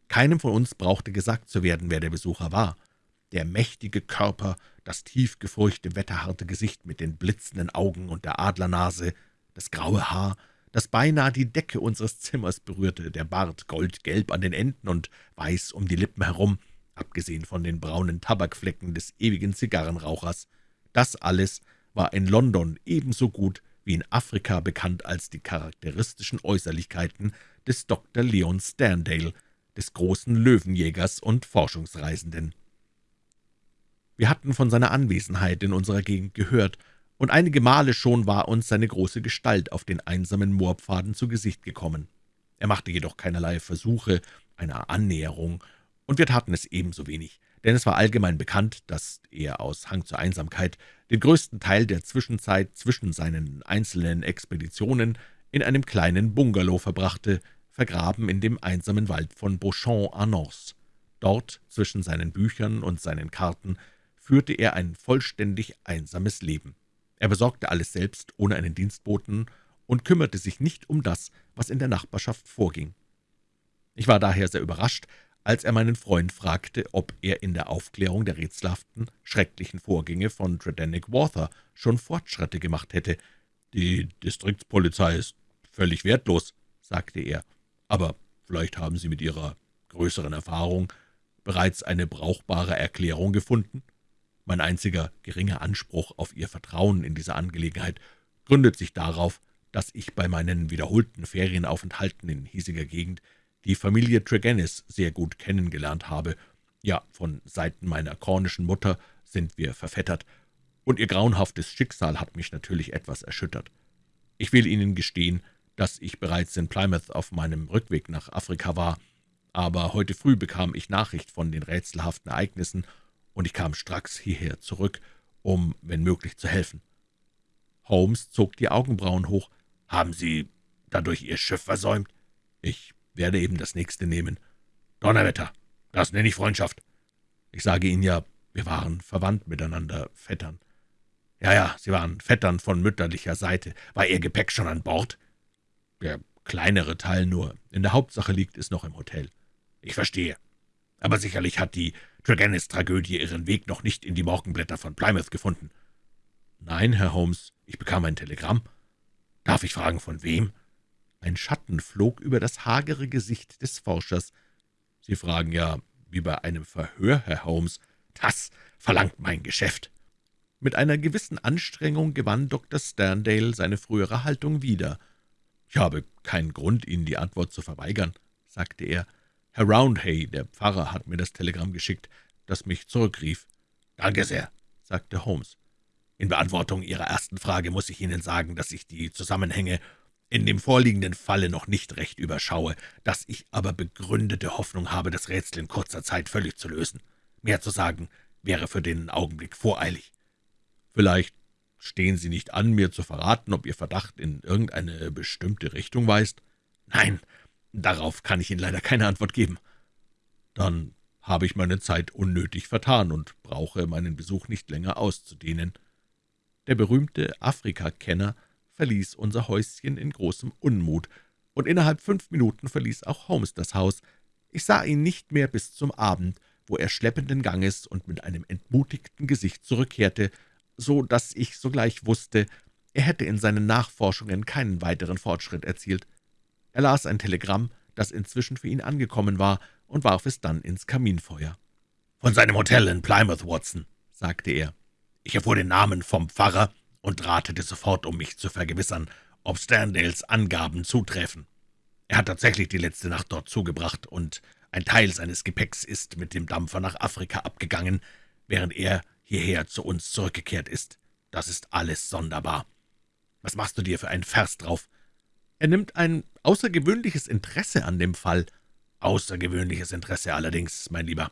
Keinem von uns brauchte gesagt zu werden, wer der Besucher war. Der mächtige Körper, das tiefgefurchte, wetterharte Gesicht mit den blitzenden Augen und der Adlernase, das graue Haar, das beinahe die Decke unseres Zimmers berührte, der Bart goldgelb an den Enden und weiß um die Lippen herum, abgesehen von den braunen Tabakflecken des ewigen Zigarrenrauchers. Das alles war in London ebenso gut wie in Afrika bekannt als die charakteristischen Äußerlichkeiten des Dr. Leon Sterndale, des großen Löwenjägers und Forschungsreisenden. Wir hatten von seiner Anwesenheit in unserer Gegend gehört, und einige Male schon war uns seine große Gestalt auf den einsamen Moorpfaden zu Gesicht gekommen. Er machte jedoch keinerlei Versuche einer Annäherung und wir taten es ebenso wenig, denn es war allgemein bekannt, dass er aus Hang zur Einsamkeit den größten Teil der Zwischenzeit zwischen seinen einzelnen Expeditionen in einem kleinen Bungalow verbrachte, vergraben in dem einsamen Wald von Beauchamp-Annonce. Dort, zwischen seinen Büchern und seinen Karten, führte er ein vollständig einsames Leben. Er besorgte alles selbst, ohne einen Dienstboten, und kümmerte sich nicht um das, was in der Nachbarschaft vorging. Ich war daher sehr überrascht, als er meinen Freund fragte, ob er in der Aufklärung der rätselhaften, schrecklichen Vorgänge von Tredenick Wather schon Fortschritte gemacht hätte. »Die Distriktspolizei ist völlig wertlos«, sagte er, »aber vielleicht haben Sie mit Ihrer größeren Erfahrung bereits eine brauchbare Erklärung gefunden? Mein einziger geringer Anspruch auf Ihr Vertrauen in dieser Angelegenheit gründet sich darauf, dass ich bei meinen wiederholten Ferienaufenthalten in hiesiger Gegend die Familie Tregennis sehr gut kennengelernt habe. Ja, von Seiten meiner kornischen Mutter sind wir verfettert, und ihr grauenhaftes Schicksal hat mich natürlich etwas erschüttert. Ich will Ihnen gestehen, dass ich bereits in Plymouth auf meinem Rückweg nach Afrika war, aber heute früh bekam ich Nachricht von den rätselhaften Ereignissen, und ich kam stracks hierher zurück, um, wenn möglich, zu helfen. Holmes zog die Augenbrauen hoch. »Haben Sie dadurch Ihr Schiff versäumt?« »Ich werde eben das nächste nehmen.« »Donnerwetter, das nenne ich Freundschaft.« »Ich sage Ihnen ja, wir waren verwandt miteinander, Vettern.« »Ja, ja, Sie waren Vettern von mütterlicher Seite. War Ihr Gepäck schon an Bord?« »Der kleinere Teil nur. In der Hauptsache liegt es noch im Hotel.« »Ich verstehe. Aber sicherlich hat die Tregennis-Tragödie ihren Weg noch nicht in die Morgenblätter von Plymouth gefunden.« »Nein, Herr Holmes, ich bekam ein Telegramm.« »Darf ich fragen, von wem?« Ein Schatten flog über das hagere Gesicht des Forschers. »Sie fragen ja, wie bei einem Verhör, Herr Holmes. Das verlangt mein Geschäft.« Mit einer gewissen Anstrengung gewann Dr. Sterndale seine frühere Haltung wieder. »Ich habe keinen Grund, Ihnen die Antwort zu verweigern«, sagte er. »Herr Roundhay, der Pfarrer, hat mir das Telegramm geschickt, das mich zurückrief.« »Danke sehr«, sagte Holmes. »In Beantwortung Ihrer ersten Frage muss ich Ihnen sagen, dass ich die Zusammenhänge in dem vorliegenden Falle noch nicht recht überschaue, dass ich aber begründete Hoffnung habe, das Rätsel in kurzer Zeit völlig zu lösen. Mehr zu sagen wäre für den Augenblick voreilig. Vielleicht stehen Sie nicht an, mir zu verraten, ob Ihr Verdacht in irgendeine bestimmte Richtung weist? Nein, darauf kann ich Ihnen leider keine Antwort geben. Dann habe ich meine Zeit unnötig vertan und brauche meinen Besuch nicht länger auszudehnen. Der berühmte Afrikakenner verließ unser Häuschen in großem Unmut, und innerhalb fünf Minuten verließ auch Holmes das Haus. Ich sah ihn nicht mehr bis zum Abend, wo er schleppenden Ganges und mit einem entmutigten Gesicht zurückkehrte, so dass ich sogleich wusste, er hätte in seinen Nachforschungen keinen weiteren Fortschritt erzielt. Er las ein Telegramm, das inzwischen für ihn angekommen war, und warf es dann ins Kaminfeuer. »Von seinem Hotel in Plymouth, Watson«, sagte er. »Ich erfuhr den Namen vom Pfarrer und ratete sofort, um mich zu vergewissern, ob Sterndales Angaben zutreffen. Er hat tatsächlich die letzte Nacht dort zugebracht, und ein Teil seines Gepäcks ist mit dem Dampfer nach Afrika abgegangen, während er hierher zu uns zurückgekehrt ist. Das ist alles sonderbar. Was machst du dir für einen Vers drauf? Er nimmt ein außergewöhnliches Interesse an dem Fall. Außergewöhnliches Interesse allerdings, mein Lieber.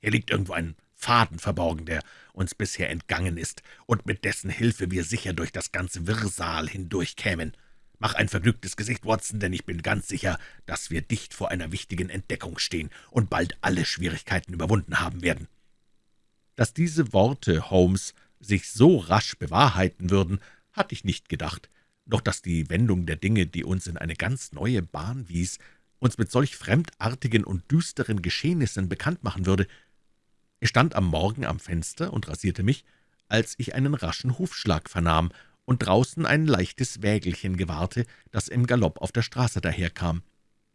Hier liegt irgendwo ein Faden verborgen, der uns bisher entgangen ist und mit dessen Hilfe wir sicher durch das ganze Wirrsal hindurchkämen. Mach ein vergnügtes Gesicht, Watson, denn ich bin ganz sicher, dass wir dicht vor einer wichtigen Entdeckung stehen und bald alle Schwierigkeiten überwunden haben werden.« Dass diese Worte Holmes sich so rasch bewahrheiten würden, hatte ich nicht gedacht, doch dass die Wendung der Dinge, die uns in eine ganz neue Bahn wies, uns mit solch fremdartigen und düsteren Geschehnissen bekannt machen würde. Ich stand am Morgen am Fenster und rasierte mich, als ich einen raschen Hufschlag vernahm und draußen ein leichtes Wägelchen gewahrte, das im Galopp auf der Straße daherkam.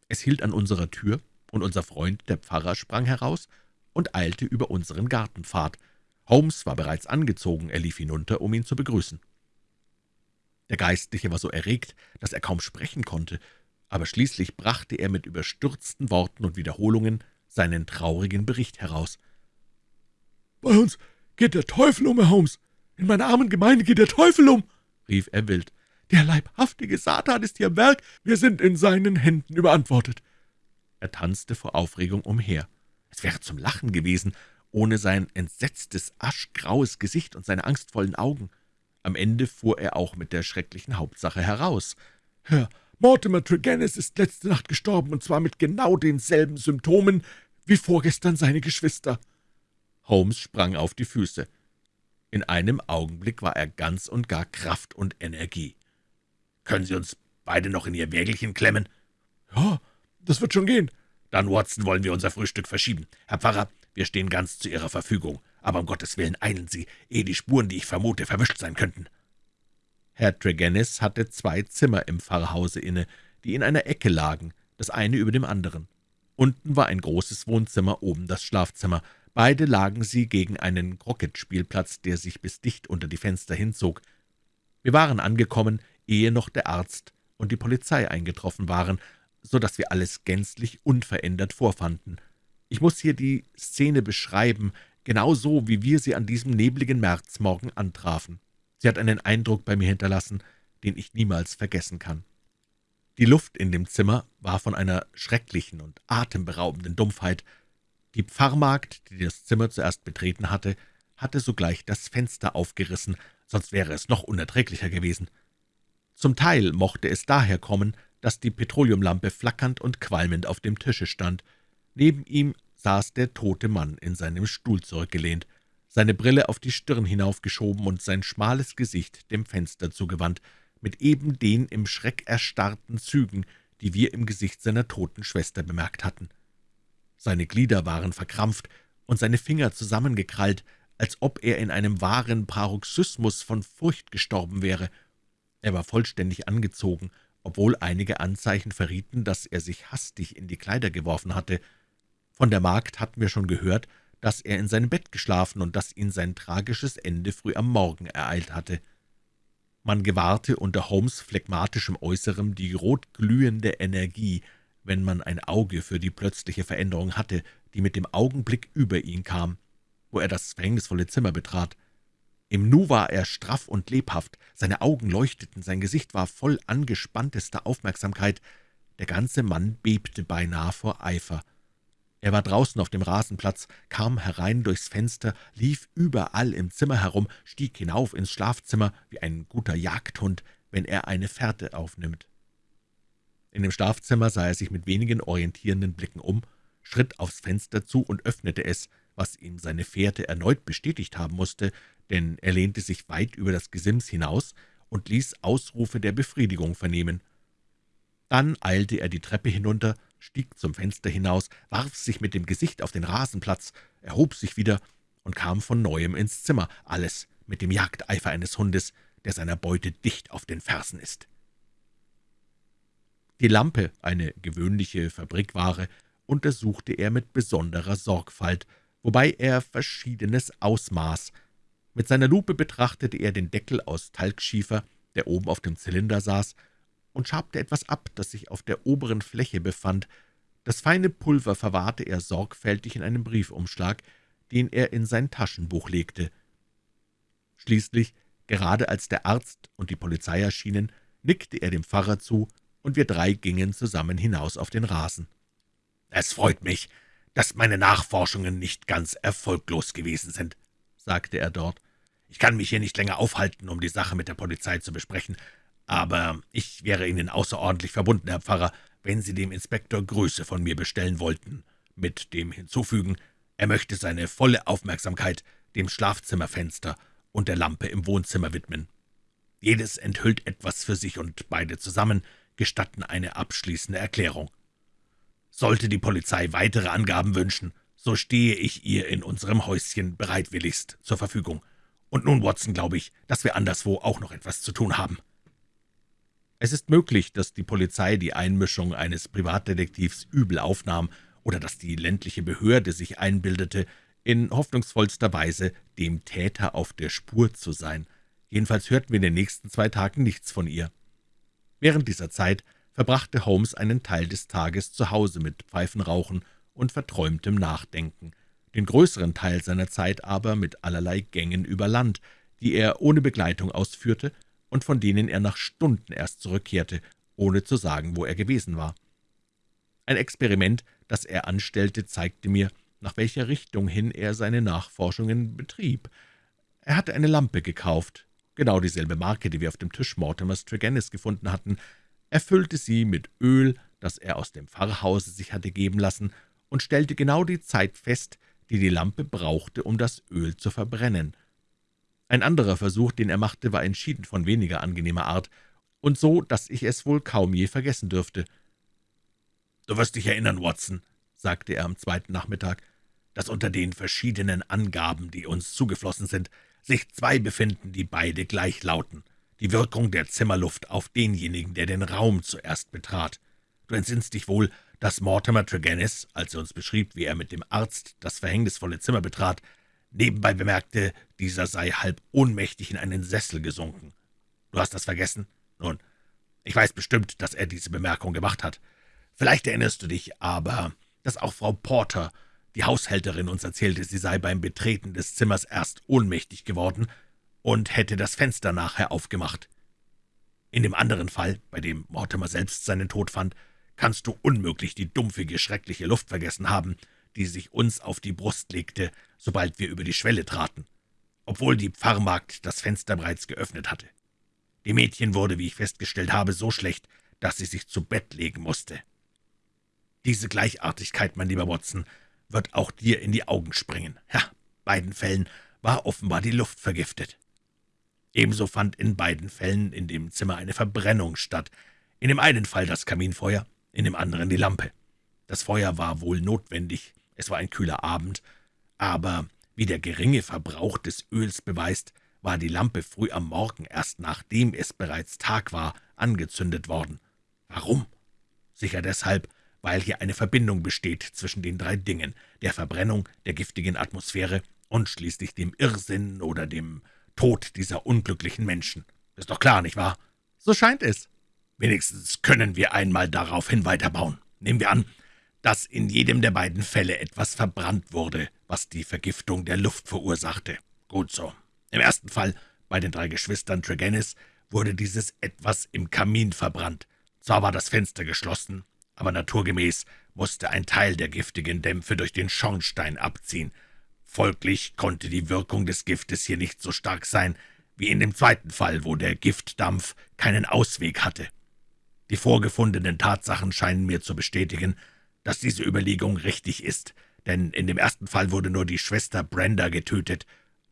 Es hielt an unserer Tür, und unser Freund, der Pfarrer, sprang heraus und eilte über unseren Gartenpfad. Holmes war bereits angezogen, er lief hinunter, um ihn zu begrüßen. Der Geistliche war so erregt, dass er kaum sprechen konnte, aber schließlich brachte er mit überstürzten Worten und Wiederholungen seinen traurigen Bericht heraus. »Bei uns geht der Teufel um, Herr Holmes. In meiner armen Gemeinde geht der Teufel um«, rief er wild. »Der leibhaftige Satan ist hier am Werk. Wir sind in seinen Händen überantwortet.« Er tanzte vor Aufregung umher. Es wäre zum Lachen gewesen, ohne sein entsetztes, aschgraues Gesicht und seine angstvollen Augen. Am Ende fuhr er auch mit der schrecklichen Hauptsache heraus. »Herr Mortimer Tregennis ist letzte Nacht gestorben, und zwar mit genau denselben Symptomen wie vorgestern seine Geschwister.« Holmes sprang auf die Füße. In einem Augenblick war er ganz und gar Kraft und Energie. »Können Sie uns beide noch in Ihr Wägelchen klemmen?« »Ja, das wird schon gehen. Dann, Watson, wollen wir unser Frühstück verschieben. Herr Pfarrer, wir stehen ganz zu Ihrer Verfügung. Aber um Gottes Willen eilen Sie, ehe die Spuren, die ich vermute, verwischt sein könnten.« Herr Tregennis hatte zwei Zimmer im Pfarrhause inne, die in einer Ecke lagen, das eine über dem anderen. Unten war ein großes Wohnzimmer, oben das Schlafzimmer. Beide lagen sie gegen einen Krocketspielplatz, der sich bis dicht unter die Fenster hinzog. Wir waren angekommen, ehe noch der Arzt und die Polizei eingetroffen waren, so dass wir alles gänzlich unverändert vorfanden. Ich muss hier die Szene beschreiben, genau so, wie wir sie an diesem nebligen Märzmorgen antrafen. Sie hat einen Eindruck bei mir hinterlassen, den ich niemals vergessen kann. Die Luft in dem Zimmer war von einer schrecklichen und atemberaubenden Dumpfheit. Die Pfarrmagd, die das Zimmer zuerst betreten hatte, hatte sogleich das Fenster aufgerissen, sonst wäre es noch unerträglicher gewesen. Zum Teil mochte es daher kommen, dass die Petroleumlampe flackernd und qualmend auf dem Tische stand. Neben ihm saß der tote Mann in seinem Stuhl zurückgelehnt, seine Brille auf die Stirn hinaufgeschoben und sein schmales Gesicht dem Fenster zugewandt, mit eben den im Schreck erstarrten Zügen, die wir im Gesicht seiner toten Schwester bemerkt hatten. Seine Glieder waren verkrampft und seine Finger zusammengekrallt, als ob er in einem wahren Paroxysmus von Furcht gestorben wäre. Er war vollständig angezogen obwohl einige Anzeichen verrieten, dass er sich hastig in die Kleider geworfen hatte. Von der Magd hatten wir schon gehört, dass er in seinem Bett geschlafen und dass ihn sein tragisches Ende früh am Morgen ereilt hatte. Man gewahrte unter Holmes' phlegmatischem Äußerem die rotglühende Energie, wenn man ein Auge für die plötzliche Veränderung hatte, die mit dem Augenblick über ihn kam, wo er das verhängnisvolle Zimmer betrat. Im Nu war er straff und lebhaft, seine Augen leuchteten, sein Gesicht war voll angespanntester Aufmerksamkeit, der ganze Mann bebte beinahe vor Eifer. Er war draußen auf dem Rasenplatz, kam herein durchs Fenster, lief überall im Zimmer herum, stieg hinauf ins Schlafzimmer wie ein guter Jagdhund, wenn er eine Fährte aufnimmt. In dem Schlafzimmer sah er sich mit wenigen orientierenden Blicken um, schritt aufs Fenster zu und öffnete es, was ihm seine Fährte erneut bestätigt haben musste, denn er lehnte sich weit über das Gesims hinaus und ließ Ausrufe der Befriedigung vernehmen. Dann eilte er die Treppe hinunter, stieg zum Fenster hinaus, warf sich mit dem Gesicht auf den Rasenplatz, erhob sich wieder und kam von Neuem ins Zimmer, alles mit dem Jagdeifer eines Hundes, der seiner Beute dicht auf den Fersen ist. Die Lampe, eine gewöhnliche Fabrikware, untersuchte er mit besonderer Sorgfalt, wobei er Verschiedenes ausmaß. Mit seiner Lupe betrachtete er den Deckel aus Talgschiefer, der oben auf dem Zylinder saß, und schabte etwas ab, das sich auf der oberen Fläche befand. Das feine Pulver verwahrte er sorgfältig in einem Briefumschlag, den er in sein Taschenbuch legte. Schließlich, gerade als der Arzt und die Polizei erschienen, nickte er dem Pfarrer zu, und wir drei gingen zusammen hinaus auf den Rasen. »Es freut mich, dass meine Nachforschungen nicht ganz erfolglos gewesen sind«, sagte er dort. »Ich kann mich hier nicht länger aufhalten, um die Sache mit der Polizei zu besprechen, aber ich wäre Ihnen außerordentlich verbunden, Herr Pfarrer, wenn Sie dem Inspektor Grüße von mir bestellen wollten, mit dem hinzufügen, er möchte seine volle Aufmerksamkeit dem Schlafzimmerfenster und der Lampe im Wohnzimmer widmen. Jedes enthüllt etwas für sich, und beide zusammen gestatten eine abschließende Erklärung. Sollte die Polizei weitere Angaben wünschen, so stehe ich ihr in unserem Häuschen bereitwilligst zur Verfügung. Und nun, Watson, glaube ich, dass wir anderswo auch noch etwas zu tun haben.« Es ist möglich, dass die Polizei die Einmischung eines Privatdetektivs übel aufnahm oder dass die ländliche Behörde sich einbildete, in hoffnungsvollster Weise dem Täter auf der Spur zu sein. Jedenfalls hörten wir in den nächsten zwei Tagen nichts von ihr. Während dieser Zeit verbrachte Holmes einen Teil des Tages zu Hause mit Pfeifenrauchen und verträumtem Nachdenken, den größeren Teil seiner Zeit aber mit allerlei Gängen über Land, die er ohne Begleitung ausführte und von denen er nach Stunden erst zurückkehrte, ohne zu sagen, wo er gewesen war. Ein Experiment, das er anstellte, zeigte mir, nach welcher Richtung hin er seine Nachforschungen betrieb. Er hatte eine Lampe gekauft, genau dieselbe Marke, die wir auf dem Tisch Mortimers Tregennis gefunden hatten, erfüllte sie mit Öl, das er aus dem Pfarrhause sich hatte geben lassen, und stellte genau die Zeit fest, die die Lampe brauchte, um das Öl zu verbrennen. Ein anderer Versuch, den er machte, war entschieden von weniger angenehmer Art, und so, dass ich es wohl kaum je vergessen dürfte. »Du wirst dich erinnern, Watson«, sagte er am zweiten Nachmittag, »dass unter den verschiedenen Angaben, die uns zugeflossen sind, sich zwei befinden, die beide gleich lauten. Die Wirkung der Zimmerluft auf denjenigen, der den Raum zuerst betrat. Du entsinnst dich wohl, dass Mortimer Tregennis, als er uns beschrieb, wie er mit dem Arzt das verhängnisvolle Zimmer betrat, nebenbei bemerkte, dieser sei halb ohnmächtig in einen Sessel gesunken. Du hast das vergessen? Nun, ich weiß bestimmt, dass er diese Bemerkung gemacht hat. Vielleicht erinnerst du dich aber, dass auch Frau Porter, die Haushälterin, uns erzählte, sie sei beim Betreten des Zimmers erst ohnmächtig geworden und hätte das Fenster nachher aufgemacht. In dem anderen Fall, bei dem Mortimer selbst seinen Tod fand, kannst du unmöglich die dumpfige, schreckliche Luft vergessen haben, die sich uns auf die Brust legte, sobald wir über die Schwelle traten, obwohl die Pfarrmagd das Fenster bereits geöffnet hatte. Dem Mädchen wurde, wie ich festgestellt habe, so schlecht, dass sie sich zu Bett legen musste. Diese Gleichartigkeit, mein lieber Watson, wird auch dir in die Augen springen. Ja, beiden Fällen war offenbar die Luft vergiftet. Ebenso fand in beiden Fällen in dem Zimmer eine Verbrennung statt. In dem einen Fall das Kaminfeuer, in dem anderen die Lampe. Das Feuer war wohl notwendig, es war ein kühler Abend, aber, wie der geringe Verbrauch des Öls beweist, war die Lampe früh am Morgen, erst nachdem es bereits Tag war, angezündet worden. Warum? Sicher deshalb, weil hier eine Verbindung besteht zwischen den drei Dingen, der Verbrennung, der giftigen Atmosphäre und schließlich dem Irrsinn oder dem Tod dieser unglücklichen Menschen. Ist doch klar, nicht wahr? So scheint es. Wenigstens können wir einmal daraufhin weiterbauen. Nehmen wir an, dass in jedem der beiden Fälle etwas verbrannt wurde, was die Vergiftung der Luft verursachte. Gut so. Im ersten Fall, bei den drei Geschwistern Tregennis, wurde dieses Etwas im Kamin verbrannt. Zwar war das Fenster geschlossen, aber naturgemäß musste ein Teil der giftigen Dämpfe durch den Schornstein abziehen. Folglich konnte die Wirkung des Giftes hier nicht so stark sein, wie in dem zweiten Fall, wo der Giftdampf keinen Ausweg hatte. Die vorgefundenen Tatsachen scheinen mir zu bestätigen, dass diese Überlegung richtig ist, denn in dem ersten Fall wurde nur die Schwester Brenda getötet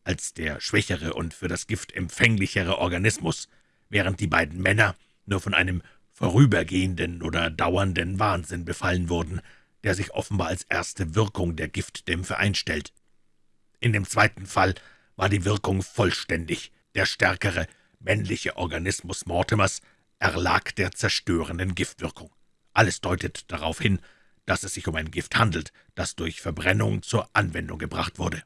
als der schwächere und für das Gift empfänglichere Organismus, während die beiden Männer nur von einem vorübergehenden oder dauernden Wahnsinn befallen wurden, der sich offenbar als erste Wirkung der Giftdämpfe einstellt. In dem zweiten Fall war die Wirkung vollständig. Der stärkere, männliche Organismus Mortimers erlag der zerstörenden Giftwirkung. Alles deutet darauf hin, dass es sich um ein Gift handelt, das durch Verbrennung zur Anwendung gebracht wurde.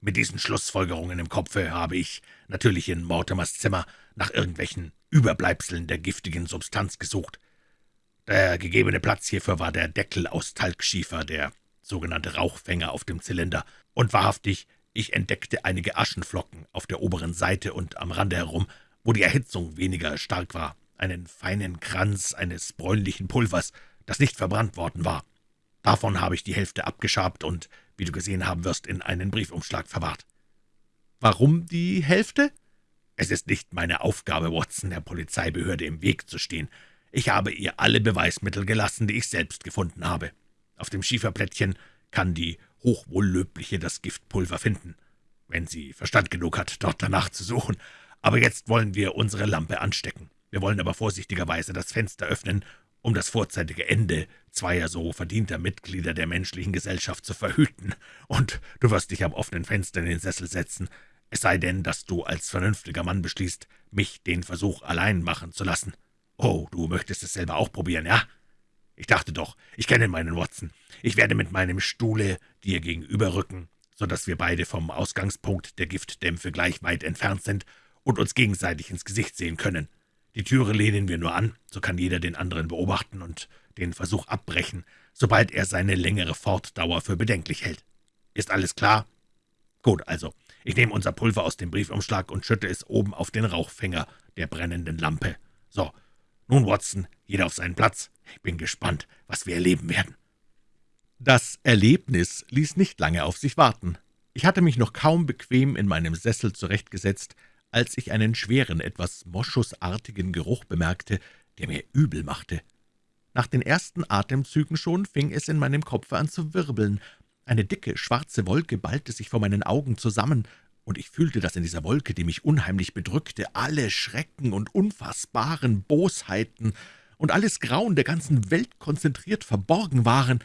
Mit diesen Schlussfolgerungen im Kopfe habe ich natürlich in Mortimers Zimmer nach irgendwelchen Überbleibseln der giftigen Substanz gesucht. Der gegebene Platz hierfür war der Deckel aus Talgschiefer, der sogenannte Rauchfänger auf dem Zylinder, und wahrhaftig, ich entdeckte einige Aschenflocken auf der oberen Seite und am Rande herum, wo die Erhitzung weniger stark war, einen feinen Kranz eines bräunlichen Pulvers, das nicht verbrannt worden war. Davon habe ich die Hälfte abgeschabt und wie du gesehen haben wirst, in einen Briefumschlag verwahrt. Warum die Hälfte? Es ist nicht meine Aufgabe, Watson, der Polizeibehörde im Weg zu stehen. Ich habe ihr alle Beweismittel gelassen, die ich selbst gefunden habe. Auf dem Schieferplättchen kann die Hochwohllöbliche das Giftpulver finden, wenn sie Verstand genug hat, dort danach zu suchen. Aber jetzt wollen wir unsere Lampe anstecken. Wir wollen aber vorsichtigerweise das Fenster öffnen um das vorzeitige Ende zweier so verdienter Mitglieder der menschlichen Gesellschaft zu verhüten, und du wirst dich am offenen Fenster in den Sessel setzen, es sei denn, dass du als vernünftiger Mann beschließt, mich den Versuch allein machen zu lassen. Oh, du möchtest es selber auch probieren, ja? Ich dachte doch, ich kenne meinen Watson. Ich werde mit meinem Stuhle dir gegenüberrücken, so dass wir beide vom Ausgangspunkt der Giftdämpfe gleich weit entfernt sind und uns gegenseitig ins Gesicht sehen können. Die Türe lehnen wir nur an, so kann jeder den anderen beobachten und den Versuch abbrechen, sobald er seine längere Fortdauer für bedenklich hält. Ist alles klar? Gut, also, ich nehme unser Pulver aus dem Briefumschlag und schütte es oben auf den Rauchfänger der brennenden Lampe. So, nun, Watson, jeder auf seinen Platz. Ich bin gespannt, was wir erleben werden.« Das Erlebnis ließ nicht lange auf sich warten. Ich hatte mich noch kaum bequem in meinem Sessel zurechtgesetzt, als ich einen schweren, etwas moschusartigen Geruch bemerkte, der mir übel machte. Nach den ersten Atemzügen schon fing es in meinem Kopfe an zu wirbeln. Eine dicke, schwarze Wolke ballte sich vor meinen Augen zusammen, und ich fühlte, dass in dieser Wolke, die mich unheimlich bedrückte, alle Schrecken und unfassbaren Bosheiten und alles Grauen der ganzen Welt konzentriert verborgen waren.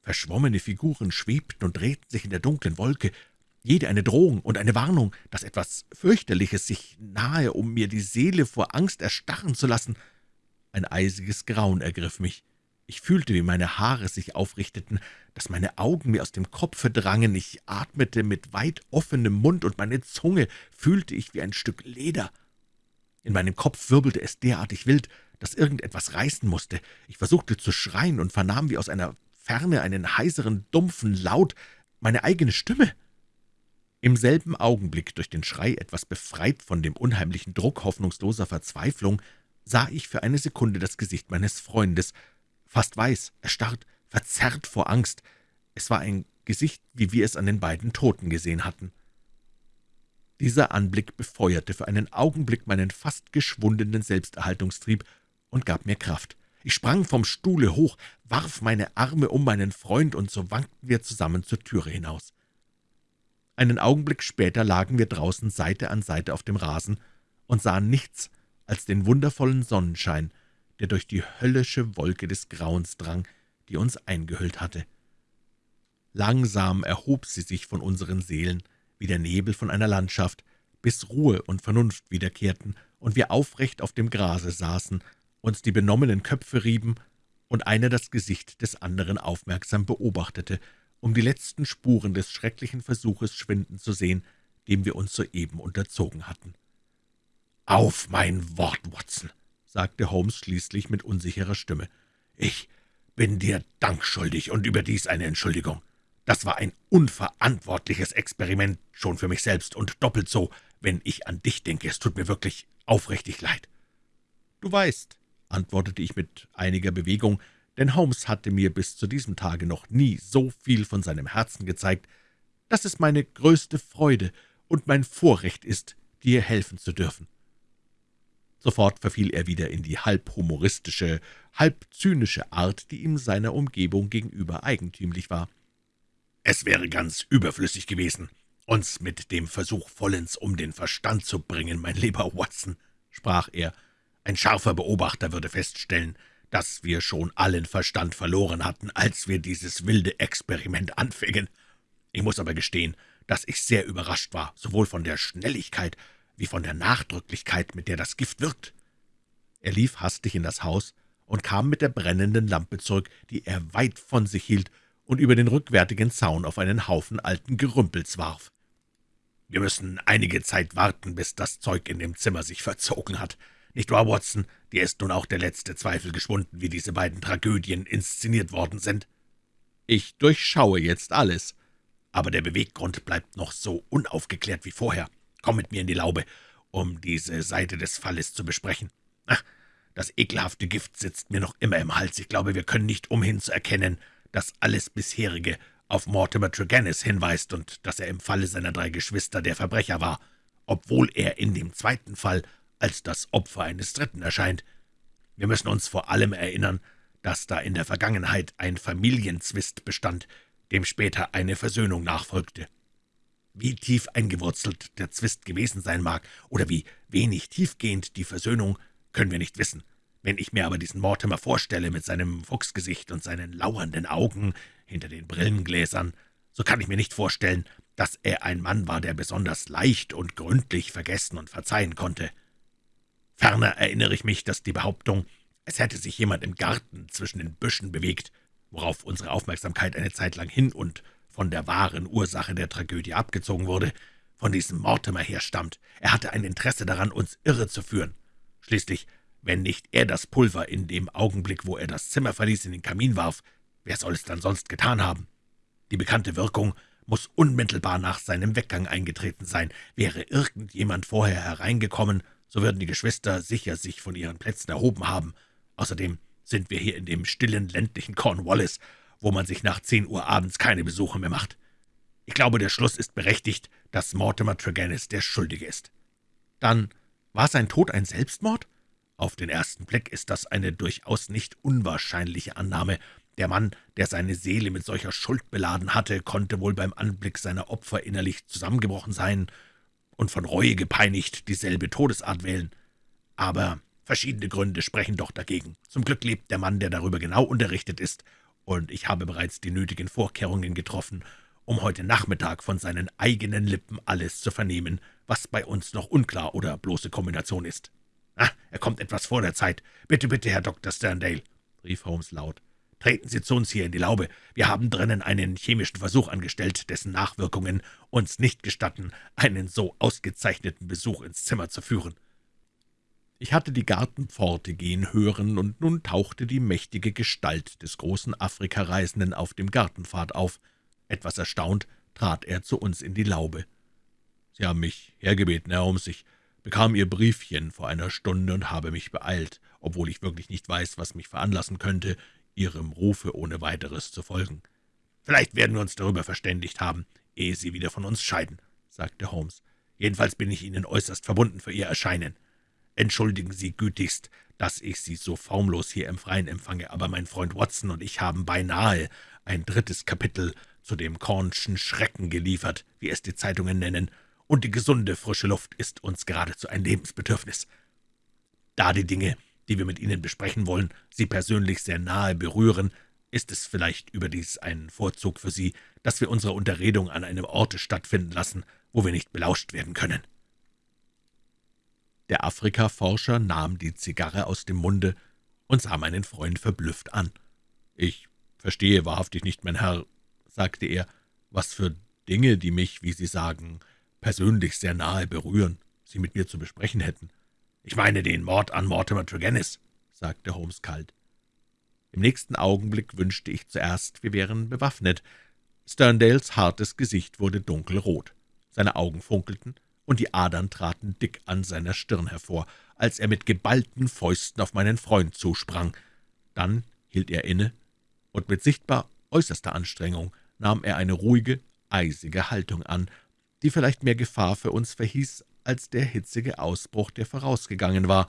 Verschwommene Figuren schwebten und drehten sich in der dunklen Wolke, jede eine Drohung und eine Warnung, dass etwas Fürchterliches sich nahe, um mir die Seele vor Angst erstarren zu lassen. Ein eisiges Grauen ergriff mich. Ich fühlte, wie meine Haare sich aufrichteten, dass meine Augen mir aus dem Kopfe drangen, ich atmete mit weit offenem Mund, und meine Zunge fühlte ich wie ein Stück Leder. In meinem Kopf wirbelte es derartig wild, dass irgendetwas reißen musste. Ich versuchte zu schreien und vernahm wie aus einer Ferne einen heiseren, dumpfen Laut, meine eigene Stimme. Im selben Augenblick, durch den Schrei etwas befreit von dem unheimlichen Druck hoffnungsloser Verzweiflung, sah ich für eine Sekunde das Gesicht meines Freundes, fast weiß, erstarrt, verzerrt vor Angst. Es war ein Gesicht, wie wir es an den beiden Toten gesehen hatten. Dieser Anblick befeuerte für einen Augenblick meinen fast geschwundenen Selbsterhaltungstrieb und gab mir Kraft. Ich sprang vom Stuhle hoch, warf meine Arme um meinen Freund, und so wankten wir zusammen zur Türe hinaus. Einen Augenblick später lagen wir draußen Seite an Seite auf dem Rasen und sahen nichts als den wundervollen Sonnenschein, der durch die höllische Wolke des Grauens drang, die uns eingehüllt hatte. Langsam erhob sie sich von unseren Seelen, wie der Nebel von einer Landschaft, bis Ruhe und Vernunft wiederkehrten und wir aufrecht auf dem Grase saßen, uns die benommenen Köpfe rieben und einer das Gesicht des anderen aufmerksam beobachtete um die letzten Spuren des schrecklichen Versuches schwinden zu sehen, dem wir uns soeben unterzogen hatten. »Auf mein Wort, Watson«, sagte Holmes schließlich mit unsicherer Stimme. »Ich bin dir Dank schuldig und überdies eine Entschuldigung. Das war ein unverantwortliches Experiment, schon für mich selbst, und doppelt so, wenn ich an dich denke. Es tut mir wirklich aufrichtig leid.« »Du weißt«, antwortete ich mit einiger Bewegung, denn Holmes hatte mir bis zu diesem Tage noch nie so viel von seinem Herzen gezeigt, dass es meine größte Freude und mein Vorrecht ist, dir helfen zu dürfen. Sofort verfiel er wieder in die halb humoristische, halb zynische Art, die ihm seiner Umgebung gegenüber eigentümlich war. »Es wäre ganz überflüssig gewesen, uns mit dem Versuch vollends um den Verstand zu bringen, mein lieber Watson«, sprach er. »Ein scharfer Beobachter würde feststellen, dass wir schon allen Verstand verloren hatten, als wir dieses wilde Experiment anfingen. Ich muss aber gestehen, dass ich sehr überrascht war, sowohl von der Schnelligkeit wie von der Nachdrücklichkeit, mit der das Gift wirkt. Er lief hastig in das Haus und kam mit der brennenden Lampe zurück, die er weit von sich hielt und über den rückwärtigen Zaun auf einen Haufen alten Gerümpels warf. »Wir müssen einige Zeit warten, bis das Zeug in dem Zimmer sich verzogen hat. Nicht wahr, Watson? Dir ist nun auch der letzte Zweifel geschwunden, wie diese beiden Tragödien inszeniert worden sind. Ich durchschaue jetzt alles. Aber der Beweggrund bleibt noch so unaufgeklärt wie vorher. Komm mit mir in die Laube, um diese Seite des Falles zu besprechen. Ach, das ekelhafte Gift sitzt mir noch immer im Hals. Ich glaube, wir können nicht umhin zu erkennen, dass alles bisherige auf Mortimer Tregennis hinweist und dass er im Falle seiner drei Geschwister der Verbrecher war, obwohl er in dem zweiten Fall als das Opfer eines Dritten erscheint. Wir müssen uns vor allem erinnern, dass da in der Vergangenheit ein Familienzwist bestand, dem später eine Versöhnung nachfolgte. Wie tief eingewurzelt der Zwist gewesen sein mag oder wie wenig tiefgehend die Versöhnung, können wir nicht wissen. Wenn ich mir aber diesen Mortimer vorstelle mit seinem Fuchsgesicht und seinen lauernden Augen hinter den Brillengläsern, so kann ich mir nicht vorstellen, dass er ein Mann war, der besonders leicht und gründlich vergessen und verzeihen konnte. Ferner erinnere ich mich, dass die Behauptung, es hätte sich jemand im Garten zwischen den Büschen bewegt, worauf unsere Aufmerksamkeit eine Zeit lang hin und von der wahren Ursache der Tragödie abgezogen wurde, von diesem Mortimer herstammt. Er hatte ein Interesse daran, uns irre zu führen. Schließlich, wenn nicht er das Pulver in dem Augenblick, wo er das Zimmer verließ, in den Kamin warf, wer soll es dann sonst getan haben? Die bekannte Wirkung muss unmittelbar nach seinem Weggang eingetreten sein. Wäre irgendjemand vorher hereingekommen so würden die Geschwister sicher sich von ihren Plätzen erhoben haben. Außerdem sind wir hier in dem stillen, ländlichen Cornwallis, wo man sich nach zehn Uhr abends keine Besuche mehr macht. Ich glaube, der Schluss ist berechtigt, dass Mortimer Tregennis der Schuldige ist. Dann war sein Tod ein Selbstmord? Auf den ersten Blick ist das eine durchaus nicht unwahrscheinliche Annahme. Der Mann, der seine Seele mit solcher Schuld beladen hatte, konnte wohl beim Anblick seiner Opfer innerlich zusammengebrochen sein und von Reue gepeinigt dieselbe Todesart wählen. Aber verschiedene Gründe sprechen doch dagegen. Zum Glück lebt der Mann, der darüber genau unterrichtet ist, und ich habe bereits die nötigen Vorkehrungen getroffen, um heute Nachmittag von seinen eigenen Lippen alles zu vernehmen, was bei uns noch unklar oder bloße Kombination ist. »Ah, er kommt etwas vor der Zeit. Bitte, bitte, Herr Dr. Sterndale«, rief Holmes laut. »Treten Sie zu uns hier in die Laube. Wir haben drinnen einen chemischen Versuch angestellt, dessen Nachwirkungen uns nicht gestatten, einen so ausgezeichneten Besuch ins Zimmer zu führen.« Ich hatte die Gartenpforte gehen hören, und nun tauchte die mächtige Gestalt des großen Afrikareisenden auf dem Gartenpfad auf. Etwas erstaunt trat er zu uns in die Laube. »Sie haben mich hergebeten, Herr Holmes. Ich bekam Ihr Briefchen vor einer Stunde und habe mich beeilt, obwohl ich wirklich nicht weiß, was mich veranlassen könnte, Ihrem Rufe ohne weiteres zu folgen. »Vielleicht werden wir uns darüber verständigt haben, ehe Sie wieder von uns scheiden«, sagte Holmes. »Jedenfalls bin ich Ihnen äußerst verbunden für Ihr Erscheinen. Entschuldigen Sie gütigst, dass ich Sie so formlos hier im Freien empfange, aber mein Freund Watson und ich haben beinahe ein drittes Kapitel zu dem Kornschen Schrecken geliefert, wie es die Zeitungen nennen, und die gesunde, frische Luft ist uns geradezu ein Lebensbedürfnis. Da die Dinge, die wir mit Ihnen besprechen wollen, Sie persönlich sehr nahe berühren, ist es vielleicht überdies ein Vorzug für Sie, dass wir unsere Unterredung an einem Orte stattfinden lassen, wo wir nicht belauscht werden können.« Der Afrikaforscher nahm die Zigarre aus dem Munde und sah meinen Freund verblüfft an. »Ich verstehe wahrhaftig nicht, mein Herr«, sagte er, »was für Dinge, die mich, wie Sie sagen, persönlich sehr nahe berühren, Sie mit mir zu besprechen hätten. »Ich meine den Mord an Mortimer Tregennis«, sagte Holmes kalt. Im nächsten Augenblick wünschte ich zuerst, wir wären bewaffnet. Sterndales hartes Gesicht wurde dunkelrot. Seine Augen funkelten, und die Adern traten dick an seiner Stirn hervor, als er mit geballten Fäusten auf meinen Freund zusprang. Dann hielt er inne, und mit sichtbar äußerster Anstrengung nahm er eine ruhige, eisige Haltung an, die vielleicht mehr Gefahr für uns verhieß als der hitzige Ausbruch, der vorausgegangen war.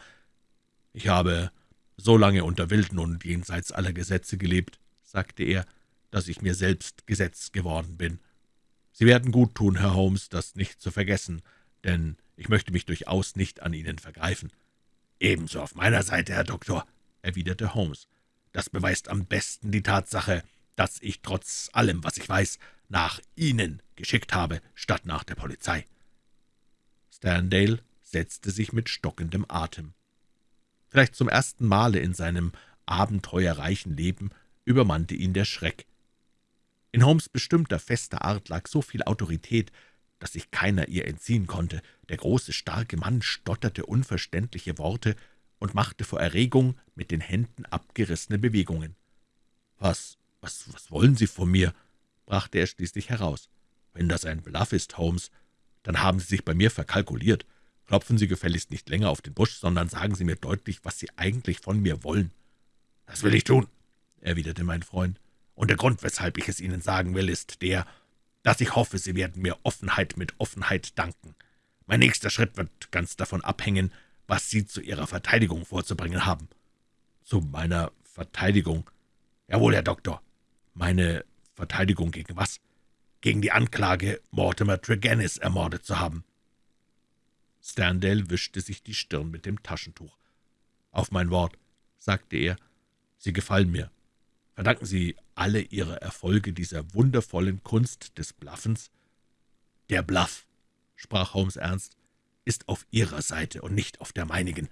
»Ich habe so lange unter Wilden und jenseits aller Gesetze gelebt«, sagte er, »dass ich mir selbst Gesetz geworden bin. Sie werden gut tun, Herr Holmes, das nicht zu vergessen, denn ich möchte mich durchaus nicht an Ihnen vergreifen.« »Ebenso auf meiner Seite, Herr Doktor«, erwiderte Holmes. »Das beweist am besten die Tatsache, dass ich trotz allem, was ich weiß, nach Ihnen geschickt habe, statt nach der Polizei.« Sterndale setzte sich mit stockendem Atem. Vielleicht zum ersten Male in seinem abenteuerreichen Leben übermannte ihn der Schreck. In Holmes bestimmter, fester Art lag so viel Autorität, dass sich keiner ihr entziehen konnte. Der große, starke Mann stotterte unverständliche Worte und machte vor Erregung mit den Händen abgerissene Bewegungen. »Was, was, was wollen Sie von mir?« brachte er schließlich heraus. »Wenn das ein Bluff ist, Holmes, dann haben Sie sich bei mir verkalkuliert. Klopfen Sie gefälligst nicht länger auf den Busch, sondern sagen Sie mir deutlich, was Sie eigentlich von mir wollen.« »Das will ich tun«, erwiderte mein Freund, »und der Grund, weshalb ich es Ihnen sagen will, ist der, dass ich hoffe, Sie werden mir Offenheit mit Offenheit danken. Mein nächster Schritt wird ganz davon abhängen, was Sie zu Ihrer Verteidigung vorzubringen haben.« »Zu meiner Verteidigung?« »Jawohl, Herr Doktor. Meine Verteidigung gegen was?« gegen die Anklage, Mortimer Tregennis ermordet zu haben. Sterndale wischte sich die Stirn mit dem Taschentuch. »Auf mein Wort«, sagte er, »Sie gefallen mir. Verdanken Sie alle Ihre Erfolge dieser wundervollen Kunst des Bluffens?« »Der Bluff«, sprach Holmes ernst, »ist auf Ihrer Seite und nicht auf der meinigen.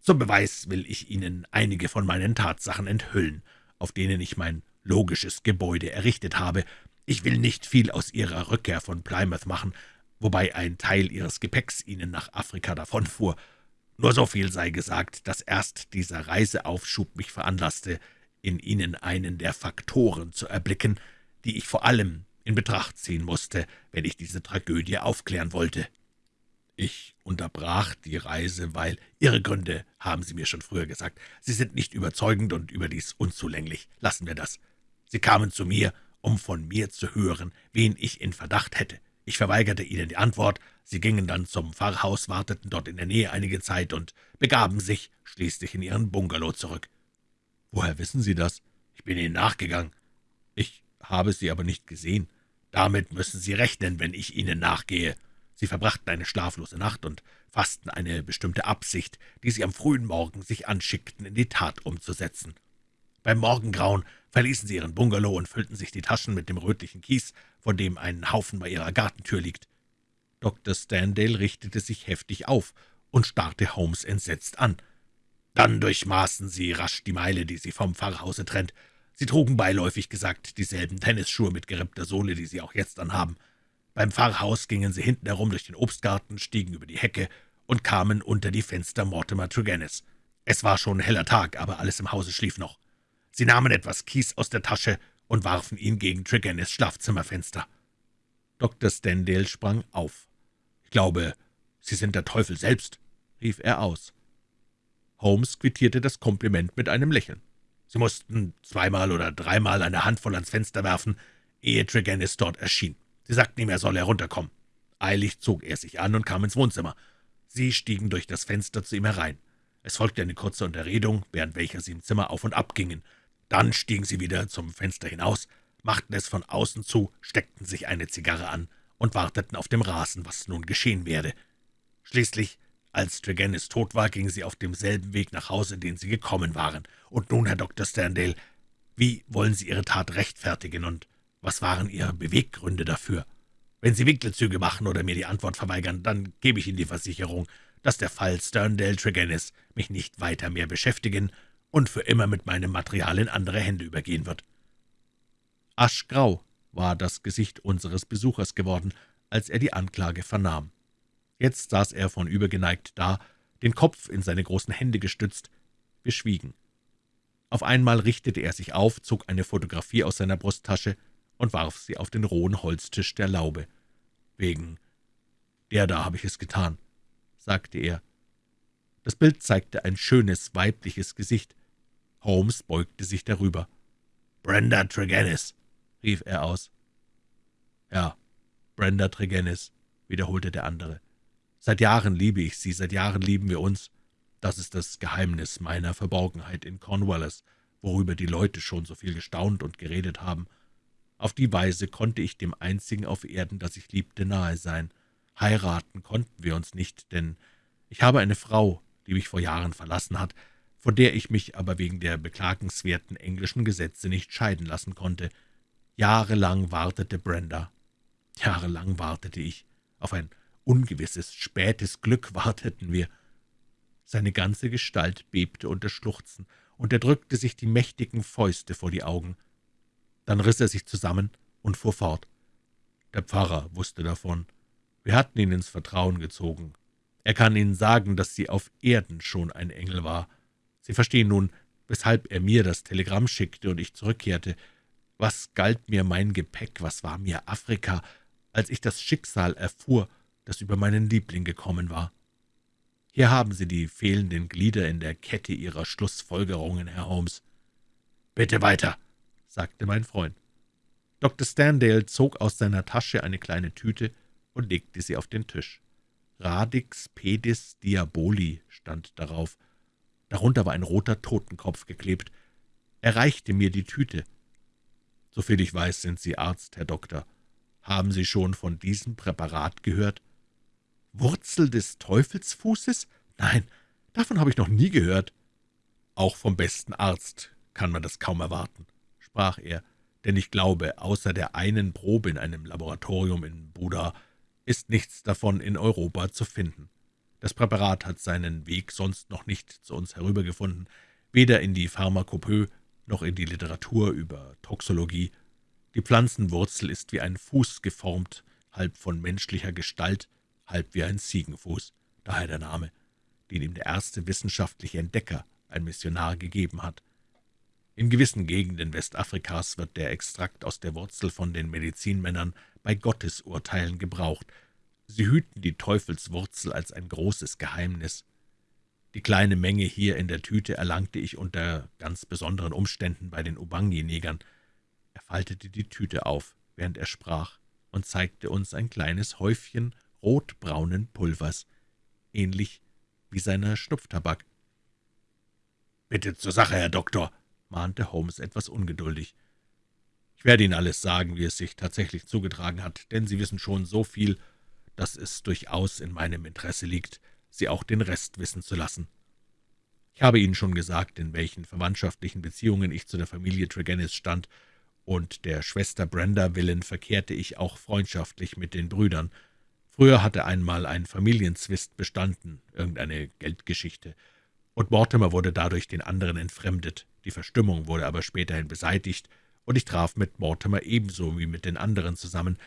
Zum Beweis will ich Ihnen einige von meinen Tatsachen enthüllen, auf denen ich mein logisches Gebäude errichtet habe, ich will nicht viel aus Ihrer Rückkehr von Plymouth machen, wobei ein Teil Ihres Gepäcks Ihnen nach Afrika davonfuhr. Nur so viel sei gesagt, dass erst dieser Reiseaufschub mich veranlasste, in Ihnen einen der Faktoren zu erblicken, die ich vor allem in Betracht ziehen musste, wenn ich diese Tragödie aufklären wollte. Ich unterbrach die Reise, weil Ihre Gründe, haben Sie mir schon früher gesagt, sie sind nicht überzeugend und überdies unzulänglich. Lassen wir das. Sie kamen zu mir, um von mir zu hören, wen ich in Verdacht hätte. Ich verweigerte ihnen die Antwort, sie gingen dann zum Pfarrhaus, warteten dort in der Nähe einige Zeit und begaben sich schließlich in ihren Bungalow zurück. »Woher wissen Sie das?« »Ich bin Ihnen nachgegangen. Ich habe Sie aber nicht gesehen. Damit müssen Sie rechnen, wenn ich Ihnen nachgehe. Sie verbrachten eine schlaflose Nacht und fassten eine bestimmte Absicht, die Sie am frühen Morgen sich anschickten, in die Tat umzusetzen. Beim Morgengrauen verließen sie ihren Bungalow und füllten sich die Taschen mit dem rötlichen Kies, von dem ein Haufen bei ihrer Gartentür liegt. Dr. Standale richtete sich heftig auf und starrte Holmes entsetzt an. Dann durchmaßen sie rasch die Meile, die sie vom Pfarrhause trennt. Sie trugen beiläufig gesagt dieselben Tennisschuhe mit gerippter Sohle, die sie auch jetzt anhaben. Beim Pfarrhaus gingen sie hinten herum durch den Obstgarten, stiegen über die Hecke und kamen unter die Fenster Mortimer Tregennis. Es war schon heller Tag, aber alles im Hause schlief noch. Sie nahmen etwas Kies aus der Tasche und warfen ihn gegen Tregennis Schlafzimmerfenster. Dr. Stendale sprang auf. »Ich glaube, Sie sind der Teufel selbst«, rief er aus. Holmes quittierte das Kompliment mit einem Lächeln. Sie mussten zweimal oder dreimal eine Handvoll ans Fenster werfen, ehe Tregennis dort erschien. Sie sagten ihm, er solle herunterkommen. Eilig zog er sich an und kam ins Wohnzimmer. Sie stiegen durch das Fenster zu ihm herein. Es folgte eine kurze Unterredung, während welcher sie im Zimmer auf und ab gingen. Dann stiegen sie wieder zum Fenster hinaus, machten es von außen zu, steckten sich eine Zigarre an und warteten auf dem Rasen, was nun geschehen werde. Schließlich als Tregennis tot war, gingen Sie auf demselben Weg nach Hause, den Sie gekommen waren. Und nun, Herr Dr. Sterndale, wie wollen Sie Ihre Tat rechtfertigen, und was waren Ihre Beweggründe dafür? Wenn Sie Winkelzüge machen oder mir die Antwort verweigern, dann gebe ich Ihnen die Versicherung, dass der Fall Sterndale Tregennis mich nicht weiter mehr beschäftigen und für immer mit meinem Material in andere Hände übergehen wird.« Aschgrau war das Gesicht unseres Besuchers geworden, als er die Anklage vernahm. Jetzt saß er vornübergeneigt da, den Kopf in seine großen Hände gestützt. Wir schwiegen. Auf einmal richtete er sich auf, zog eine Fotografie aus seiner Brusttasche und warf sie auf den rohen Holztisch der Laube. »Wegen der da habe ich es getan«, sagte er. Das Bild zeigte ein schönes, weibliches Gesicht. Holmes beugte sich darüber. »Brenda Tregennis«, rief er aus. »Ja, Brenda Tregennis«, wiederholte der andere. Seit Jahren liebe ich Sie, seit Jahren lieben wir uns. Das ist das Geheimnis meiner Verborgenheit in Cornwallis, worüber die Leute schon so viel gestaunt und geredet haben. Auf die Weise konnte ich dem Einzigen auf Erden, das ich liebte, nahe sein. Heiraten konnten wir uns nicht, denn ich habe eine Frau, die mich vor Jahren verlassen hat, von der ich mich aber wegen der beklagenswerten englischen Gesetze nicht scheiden lassen konnte. Jahrelang wartete Brenda, jahrelang wartete ich auf ein ungewisses, spätes Glück warteten wir. Seine ganze Gestalt bebte unter Schluchzen, und er drückte sich die mächtigen Fäuste vor die Augen. Dann riss er sich zusammen und fuhr fort. Der Pfarrer wusste davon. Wir hatten ihn ins Vertrauen gezogen. Er kann Ihnen sagen, dass sie auf Erden schon ein Engel war. Sie verstehen nun, weshalb er mir das Telegramm schickte und ich zurückkehrte. Was galt mir mein Gepäck, was war mir Afrika, als ich das Schicksal erfuhr, das über meinen Liebling gekommen war. Hier haben Sie die fehlenden Glieder in der Kette Ihrer Schlussfolgerungen, Herr Holmes. »Bitte weiter«, sagte mein Freund. Dr. Standale zog aus seiner Tasche eine kleine Tüte und legte sie auf den Tisch. »Radix pedis diaboli« stand darauf. Darunter war ein roter Totenkopf geklebt. Er reichte mir die Tüte. »Soviel ich weiß, sind Sie Arzt, Herr Doktor. Haben Sie schon von diesem Präparat gehört?« »Wurzel des Teufelsfußes? Nein, davon habe ich noch nie gehört.« »Auch vom besten Arzt kann man das kaum erwarten«, sprach er, »denn ich glaube, außer der einen Probe in einem Laboratorium in Buda ist nichts davon in Europa zu finden. Das Präparat hat seinen Weg sonst noch nicht zu uns herübergefunden, weder in die Pharmakopoe noch in die Literatur über Toxologie. Die Pflanzenwurzel ist wie ein Fuß geformt, halb von menschlicher Gestalt, halb wie ein Ziegenfuß, daher der Name, den ihm der erste wissenschaftliche Entdecker, ein Missionar, gegeben hat. In gewissen Gegenden Westafrikas wird der Extrakt aus der Wurzel von den Medizinmännern bei Gottesurteilen gebraucht. Sie hüten die Teufelswurzel als ein großes Geheimnis. Die kleine Menge hier in der Tüte erlangte ich unter ganz besonderen Umständen bei den Ubangi-Negern. Er faltete die Tüte auf, während er sprach, und zeigte uns ein kleines Häufchen rotbraunen Pulvers, ähnlich wie seiner Schnupftabak. »Bitte zur Sache, Herr Doktor«, mahnte Holmes etwas ungeduldig. »Ich werde Ihnen alles sagen, wie es sich tatsächlich zugetragen hat, denn Sie wissen schon so viel, dass es durchaus in meinem Interesse liegt, Sie auch den Rest wissen zu lassen.« Ich habe Ihnen schon gesagt, in welchen verwandtschaftlichen Beziehungen ich zu der Familie Tregennis stand, und der Schwester Brenda willen verkehrte ich auch freundschaftlich mit den Brüdern. Früher hatte einmal ein Familienzwist bestanden, irgendeine Geldgeschichte, und Mortimer wurde dadurch den anderen entfremdet. Die Verstimmung wurde aber späterhin beseitigt, und ich traf mit Mortimer ebenso wie mit den anderen zusammen.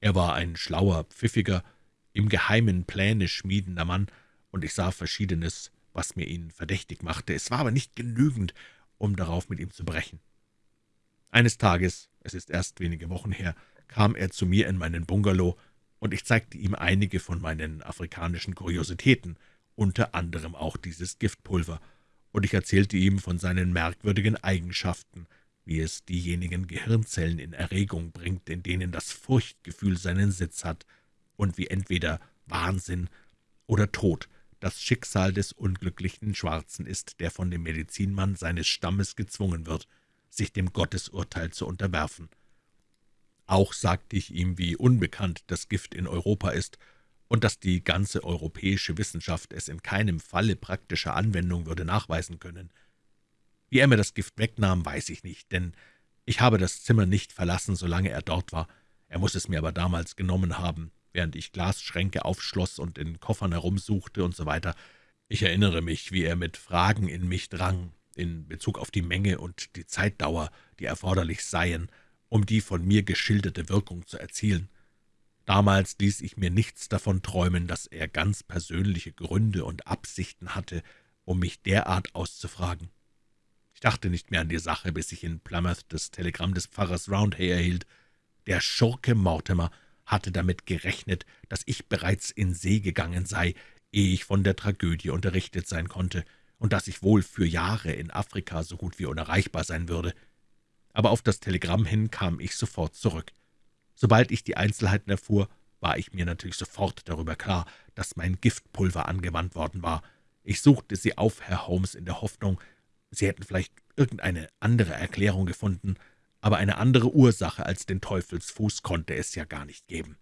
Er war ein schlauer, pfiffiger, im Geheimen Pläne schmiedender Mann, und ich sah Verschiedenes, was mir ihn verdächtig machte. Es war aber nicht genügend, um darauf mit ihm zu brechen. Eines Tages, es ist erst wenige Wochen her, kam er zu mir in meinen Bungalow, und ich zeigte ihm einige von meinen afrikanischen Kuriositäten, unter anderem auch dieses Giftpulver, und ich erzählte ihm von seinen merkwürdigen Eigenschaften, wie es diejenigen Gehirnzellen in Erregung bringt, in denen das Furchtgefühl seinen Sitz hat, und wie entweder Wahnsinn oder Tod das Schicksal des unglücklichen Schwarzen ist, der von dem Medizinmann seines Stammes gezwungen wird, sich dem Gottesurteil zu unterwerfen. Auch sagte ich ihm, wie unbekannt das Gift in Europa ist und dass die ganze europäische Wissenschaft es in keinem Falle praktischer Anwendung würde nachweisen können. Wie er mir das Gift wegnahm, weiß ich nicht, denn ich habe das Zimmer nicht verlassen, solange er dort war. Er muss es mir aber damals genommen haben, während ich Glasschränke aufschloss und in Koffern herumsuchte und so weiter. Ich erinnere mich, wie er mit Fragen in mich drang, in Bezug auf die Menge und die Zeitdauer, die erforderlich seien, um die von mir geschilderte Wirkung zu erzielen. Damals ließ ich mir nichts davon träumen, dass er ganz persönliche Gründe und Absichten hatte, um mich derart auszufragen. Ich dachte nicht mehr an die Sache, bis ich in Plymouth das Telegramm des Pfarrers Roundhay erhielt. Der Schurke Mortimer hatte damit gerechnet, dass ich bereits in See gegangen sei, ehe ich von der Tragödie unterrichtet sein konnte, und dass ich wohl für Jahre in Afrika so gut wie unerreichbar sein würde. Aber auf das Telegramm hin kam ich sofort zurück. Sobald ich die Einzelheiten erfuhr, war ich mir natürlich sofort darüber klar, dass mein Giftpulver angewandt worden war. Ich suchte Sie auf, Herr Holmes, in der Hoffnung, Sie hätten vielleicht irgendeine andere Erklärung gefunden, aber eine andere Ursache als den Teufelsfuß konnte es ja gar nicht geben.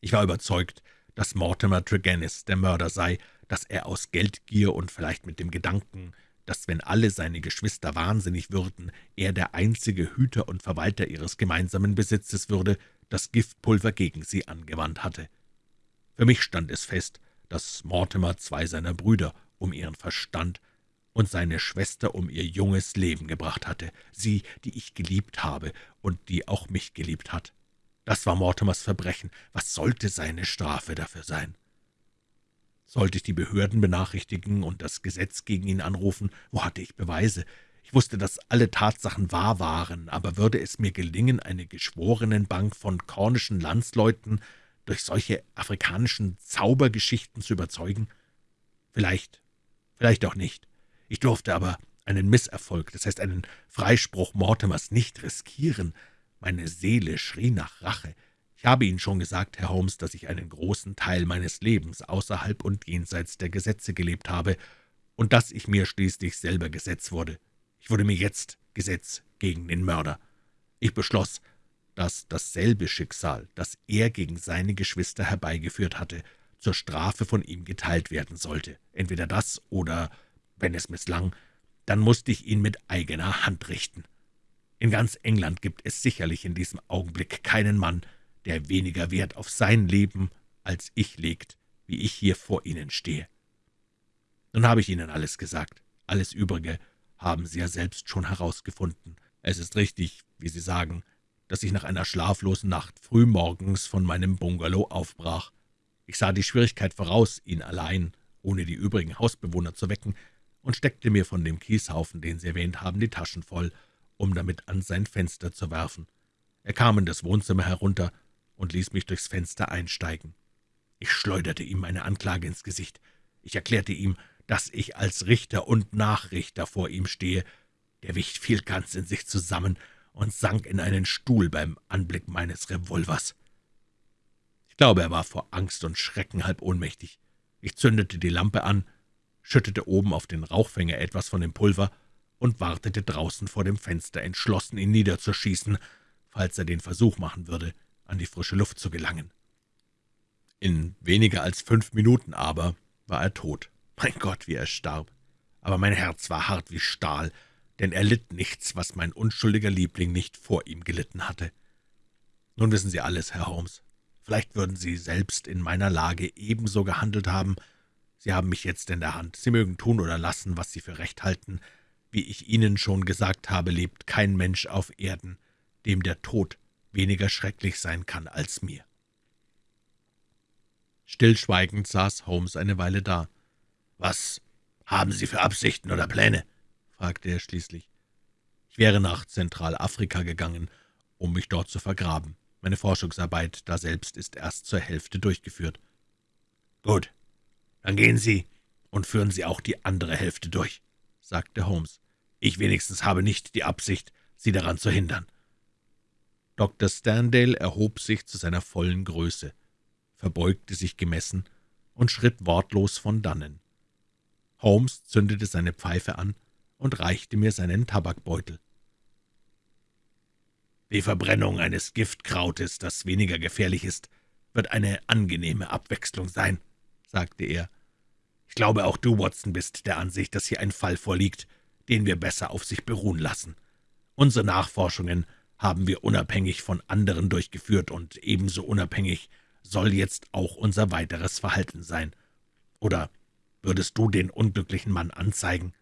Ich war überzeugt, dass Mortimer Tregennis der Mörder sei, dass er aus Geldgier und vielleicht mit dem Gedanken, dass, wenn alle seine Geschwister wahnsinnig würden, er der einzige Hüter und Verwalter ihres gemeinsamen Besitzes würde, das Giftpulver gegen sie angewandt hatte. Für mich stand es fest, dass Mortimer zwei seiner Brüder um ihren Verstand und seine Schwester um ihr junges Leben gebracht hatte, sie, die ich geliebt habe und die auch mich geliebt hat. Das war Mortimers Verbrechen. Was sollte seine Strafe dafür sein? Sollte ich die Behörden benachrichtigen und das Gesetz gegen ihn anrufen? Wo hatte ich Beweise? Ich wusste, dass alle Tatsachen wahr waren, aber würde es mir gelingen, eine Geschworenenbank von kornischen Landsleuten durch solche afrikanischen Zaubergeschichten zu überzeugen? Vielleicht, vielleicht auch nicht. Ich durfte aber einen Misserfolg, das heißt einen Freispruch Mortimers, nicht riskieren. Meine Seele schrie nach Rache. Ich habe Ihnen schon gesagt, Herr Holmes, dass ich einen großen Teil meines Lebens außerhalb und jenseits der Gesetze gelebt habe und dass ich mir schließlich selber Gesetz wurde. Ich wurde mir jetzt Gesetz gegen den Mörder. Ich beschloss, dass dasselbe Schicksal, das er gegen seine Geschwister herbeigeführt hatte, zur Strafe von ihm geteilt werden sollte. Entweder das oder, wenn es misslang, dann musste ich ihn mit eigener Hand richten. In ganz England gibt es sicherlich in diesem Augenblick keinen Mann, der weniger Wert auf sein Leben als ich legt, wie ich hier vor Ihnen stehe. Nun habe ich Ihnen alles gesagt. Alles Übrige haben Sie ja selbst schon herausgefunden. Es ist richtig, wie Sie sagen, dass ich nach einer schlaflosen Nacht frühmorgens von meinem Bungalow aufbrach. Ich sah die Schwierigkeit voraus, ihn allein, ohne die übrigen Hausbewohner zu wecken, und steckte mir von dem Kieshaufen, den Sie erwähnt haben, die Taschen voll, um damit an sein Fenster zu werfen. Er kam in das Wohnzimmer herunter und ließ mich durchs Fenster einsteigen. Ich schleuderte ihm meine Anklage ins Gesicht. Ich erklärte ihm, dass ich als Richter und Nachrichter vor ihm stehe. Der Wicht fiel ganz in sich zusammen und sank in einen Stuhl beim Anblick meines Revolvers. Ich glaube, er war vor Angst und Schrecken halb ohnmächtig. Ich zündete die Lampe an, schüttete oben auf den Rauchfänger etwas von dem Pulver und wartete draußen vor dem Fenster, entschlossen, ihn niederzuschießen, falls er den Versuch machen würde, an die frische Luft zu gelangen. In weniger als fünf Minuten aber war er tot. Mein Gott, wie er starb. Aber mein Herz war hart wie Stahl, denn er litt nichts, was mein unschuldiger Liebling nicht vor ihm gelitten hatte. Nun wissen Sie alles, Herr Holmes. Vielleicht würden Sie selbst in meiner Lage ebenso gehandelt haben. Sie haben mich jetzt in der Hand. Sie mögen tun oder lassen, was Sie für recht halten. Wie ich Ihnen schon gesagt habe, lebt kein Mensch auf Erden, dem der Tod weniger schrecklich sein kann als mir. Stillschweigend saß Holmes eine Weile da. »Was haben Sie für Absichten oder Pläne?« fragte er schließlich. »Ich wäre nach Zentralafrika gegangen, um mich dort zu vergraben. Meine Forschungsarbeit daselbst ist erst zur Hälfte durchgeführt.« »Gut, dann gehen Sie und führen Sie auch die andere Hälfte durch«, sagte Holmes. »Ich wenigstens habe nicht die Absicht, Sie daran zu hindern.« Dr. Sterndale erhob sich zu seiner vollen Größe, verbeugte sich gemessen und schritt wortlos von dannen. Holmes zündete seine Pfeife an und reichte mir seinen Tabakbeutel. »Die Verbrennung eines Giftkrautes, das weniger gefährlich ist, wird eine angenehme Abwechslung sein«, sagte er. »Ich glaube, auch du, Watson, bist der Ansicht, dass hier ein Fall vorliegt, den wir besser auf sich beruhen lassen. Unsere Nachforschungen haben wir unabhängig von anderen durchgeführt, und ebenso unabhängig soll jetzt auch unser weiteres Verhalten sein. Oder würdest du den unglücklichen Mann anzeigen?«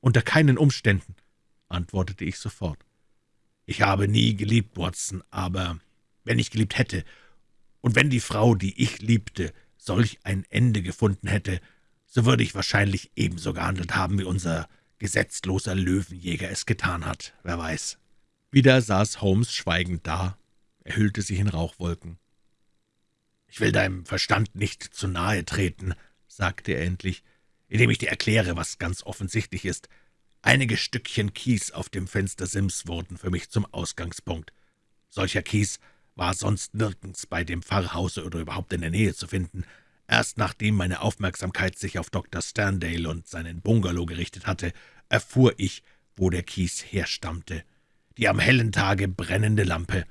»Unter keinen Umständen«, antwortete ich sofort. »Ich habe nie geliebt, Watson, aber wenn ich geliebt hätte, und wenn die Frau, die ich liebte, solch ein Ende gefunden hätte, so würde ich wahrscheinlich ebenso gehandelt haben, wie unser gesetzloser Löwenjäger es getan hat, wer weiß.« Wieder saß Holmes schweigend da, er hüllte sich in Rauchwolken. »Ich will deinem Verstand nicht zu nahe treten«, sagte er endlich, indem ich dir erkläre, was ganz offensichtlich ist. Einige Stückchen Kies auf dem Fenstersims wurden für mich zum Ausgangspunkt. Solcher Kies war sonst nirgends bei dem Pfarrhause oder überhaupt in der Nähe zu finden. Erst nachdem meine Aufmerksamkeit sich auf Dr. Sterndale und seinen Bungalow gerichtet hatte, erfuhr ich, wo der Kies herstammte. Die am hellen Tage brennende Lampe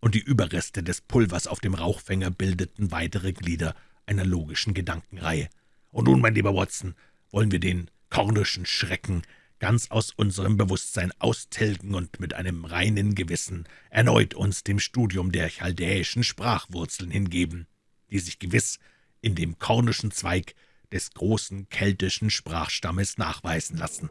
und die Überreste des Pulvers auf dem Rauchfänger bildeten weitere Glieder einer logischen Gedankenreihe. Und nun, mein lieber Watson, wollen wir den kornischen Schrecken ganz aus unserem Bewusstsein austilgen und mit einem reinen Gewissen erneut uns dem Studium der chaldäischen Sprachwurzeln hingeben, die sich gewiss in dem kornischen Zweig des großen keltischen Sprachstammes nachweisen lassen.«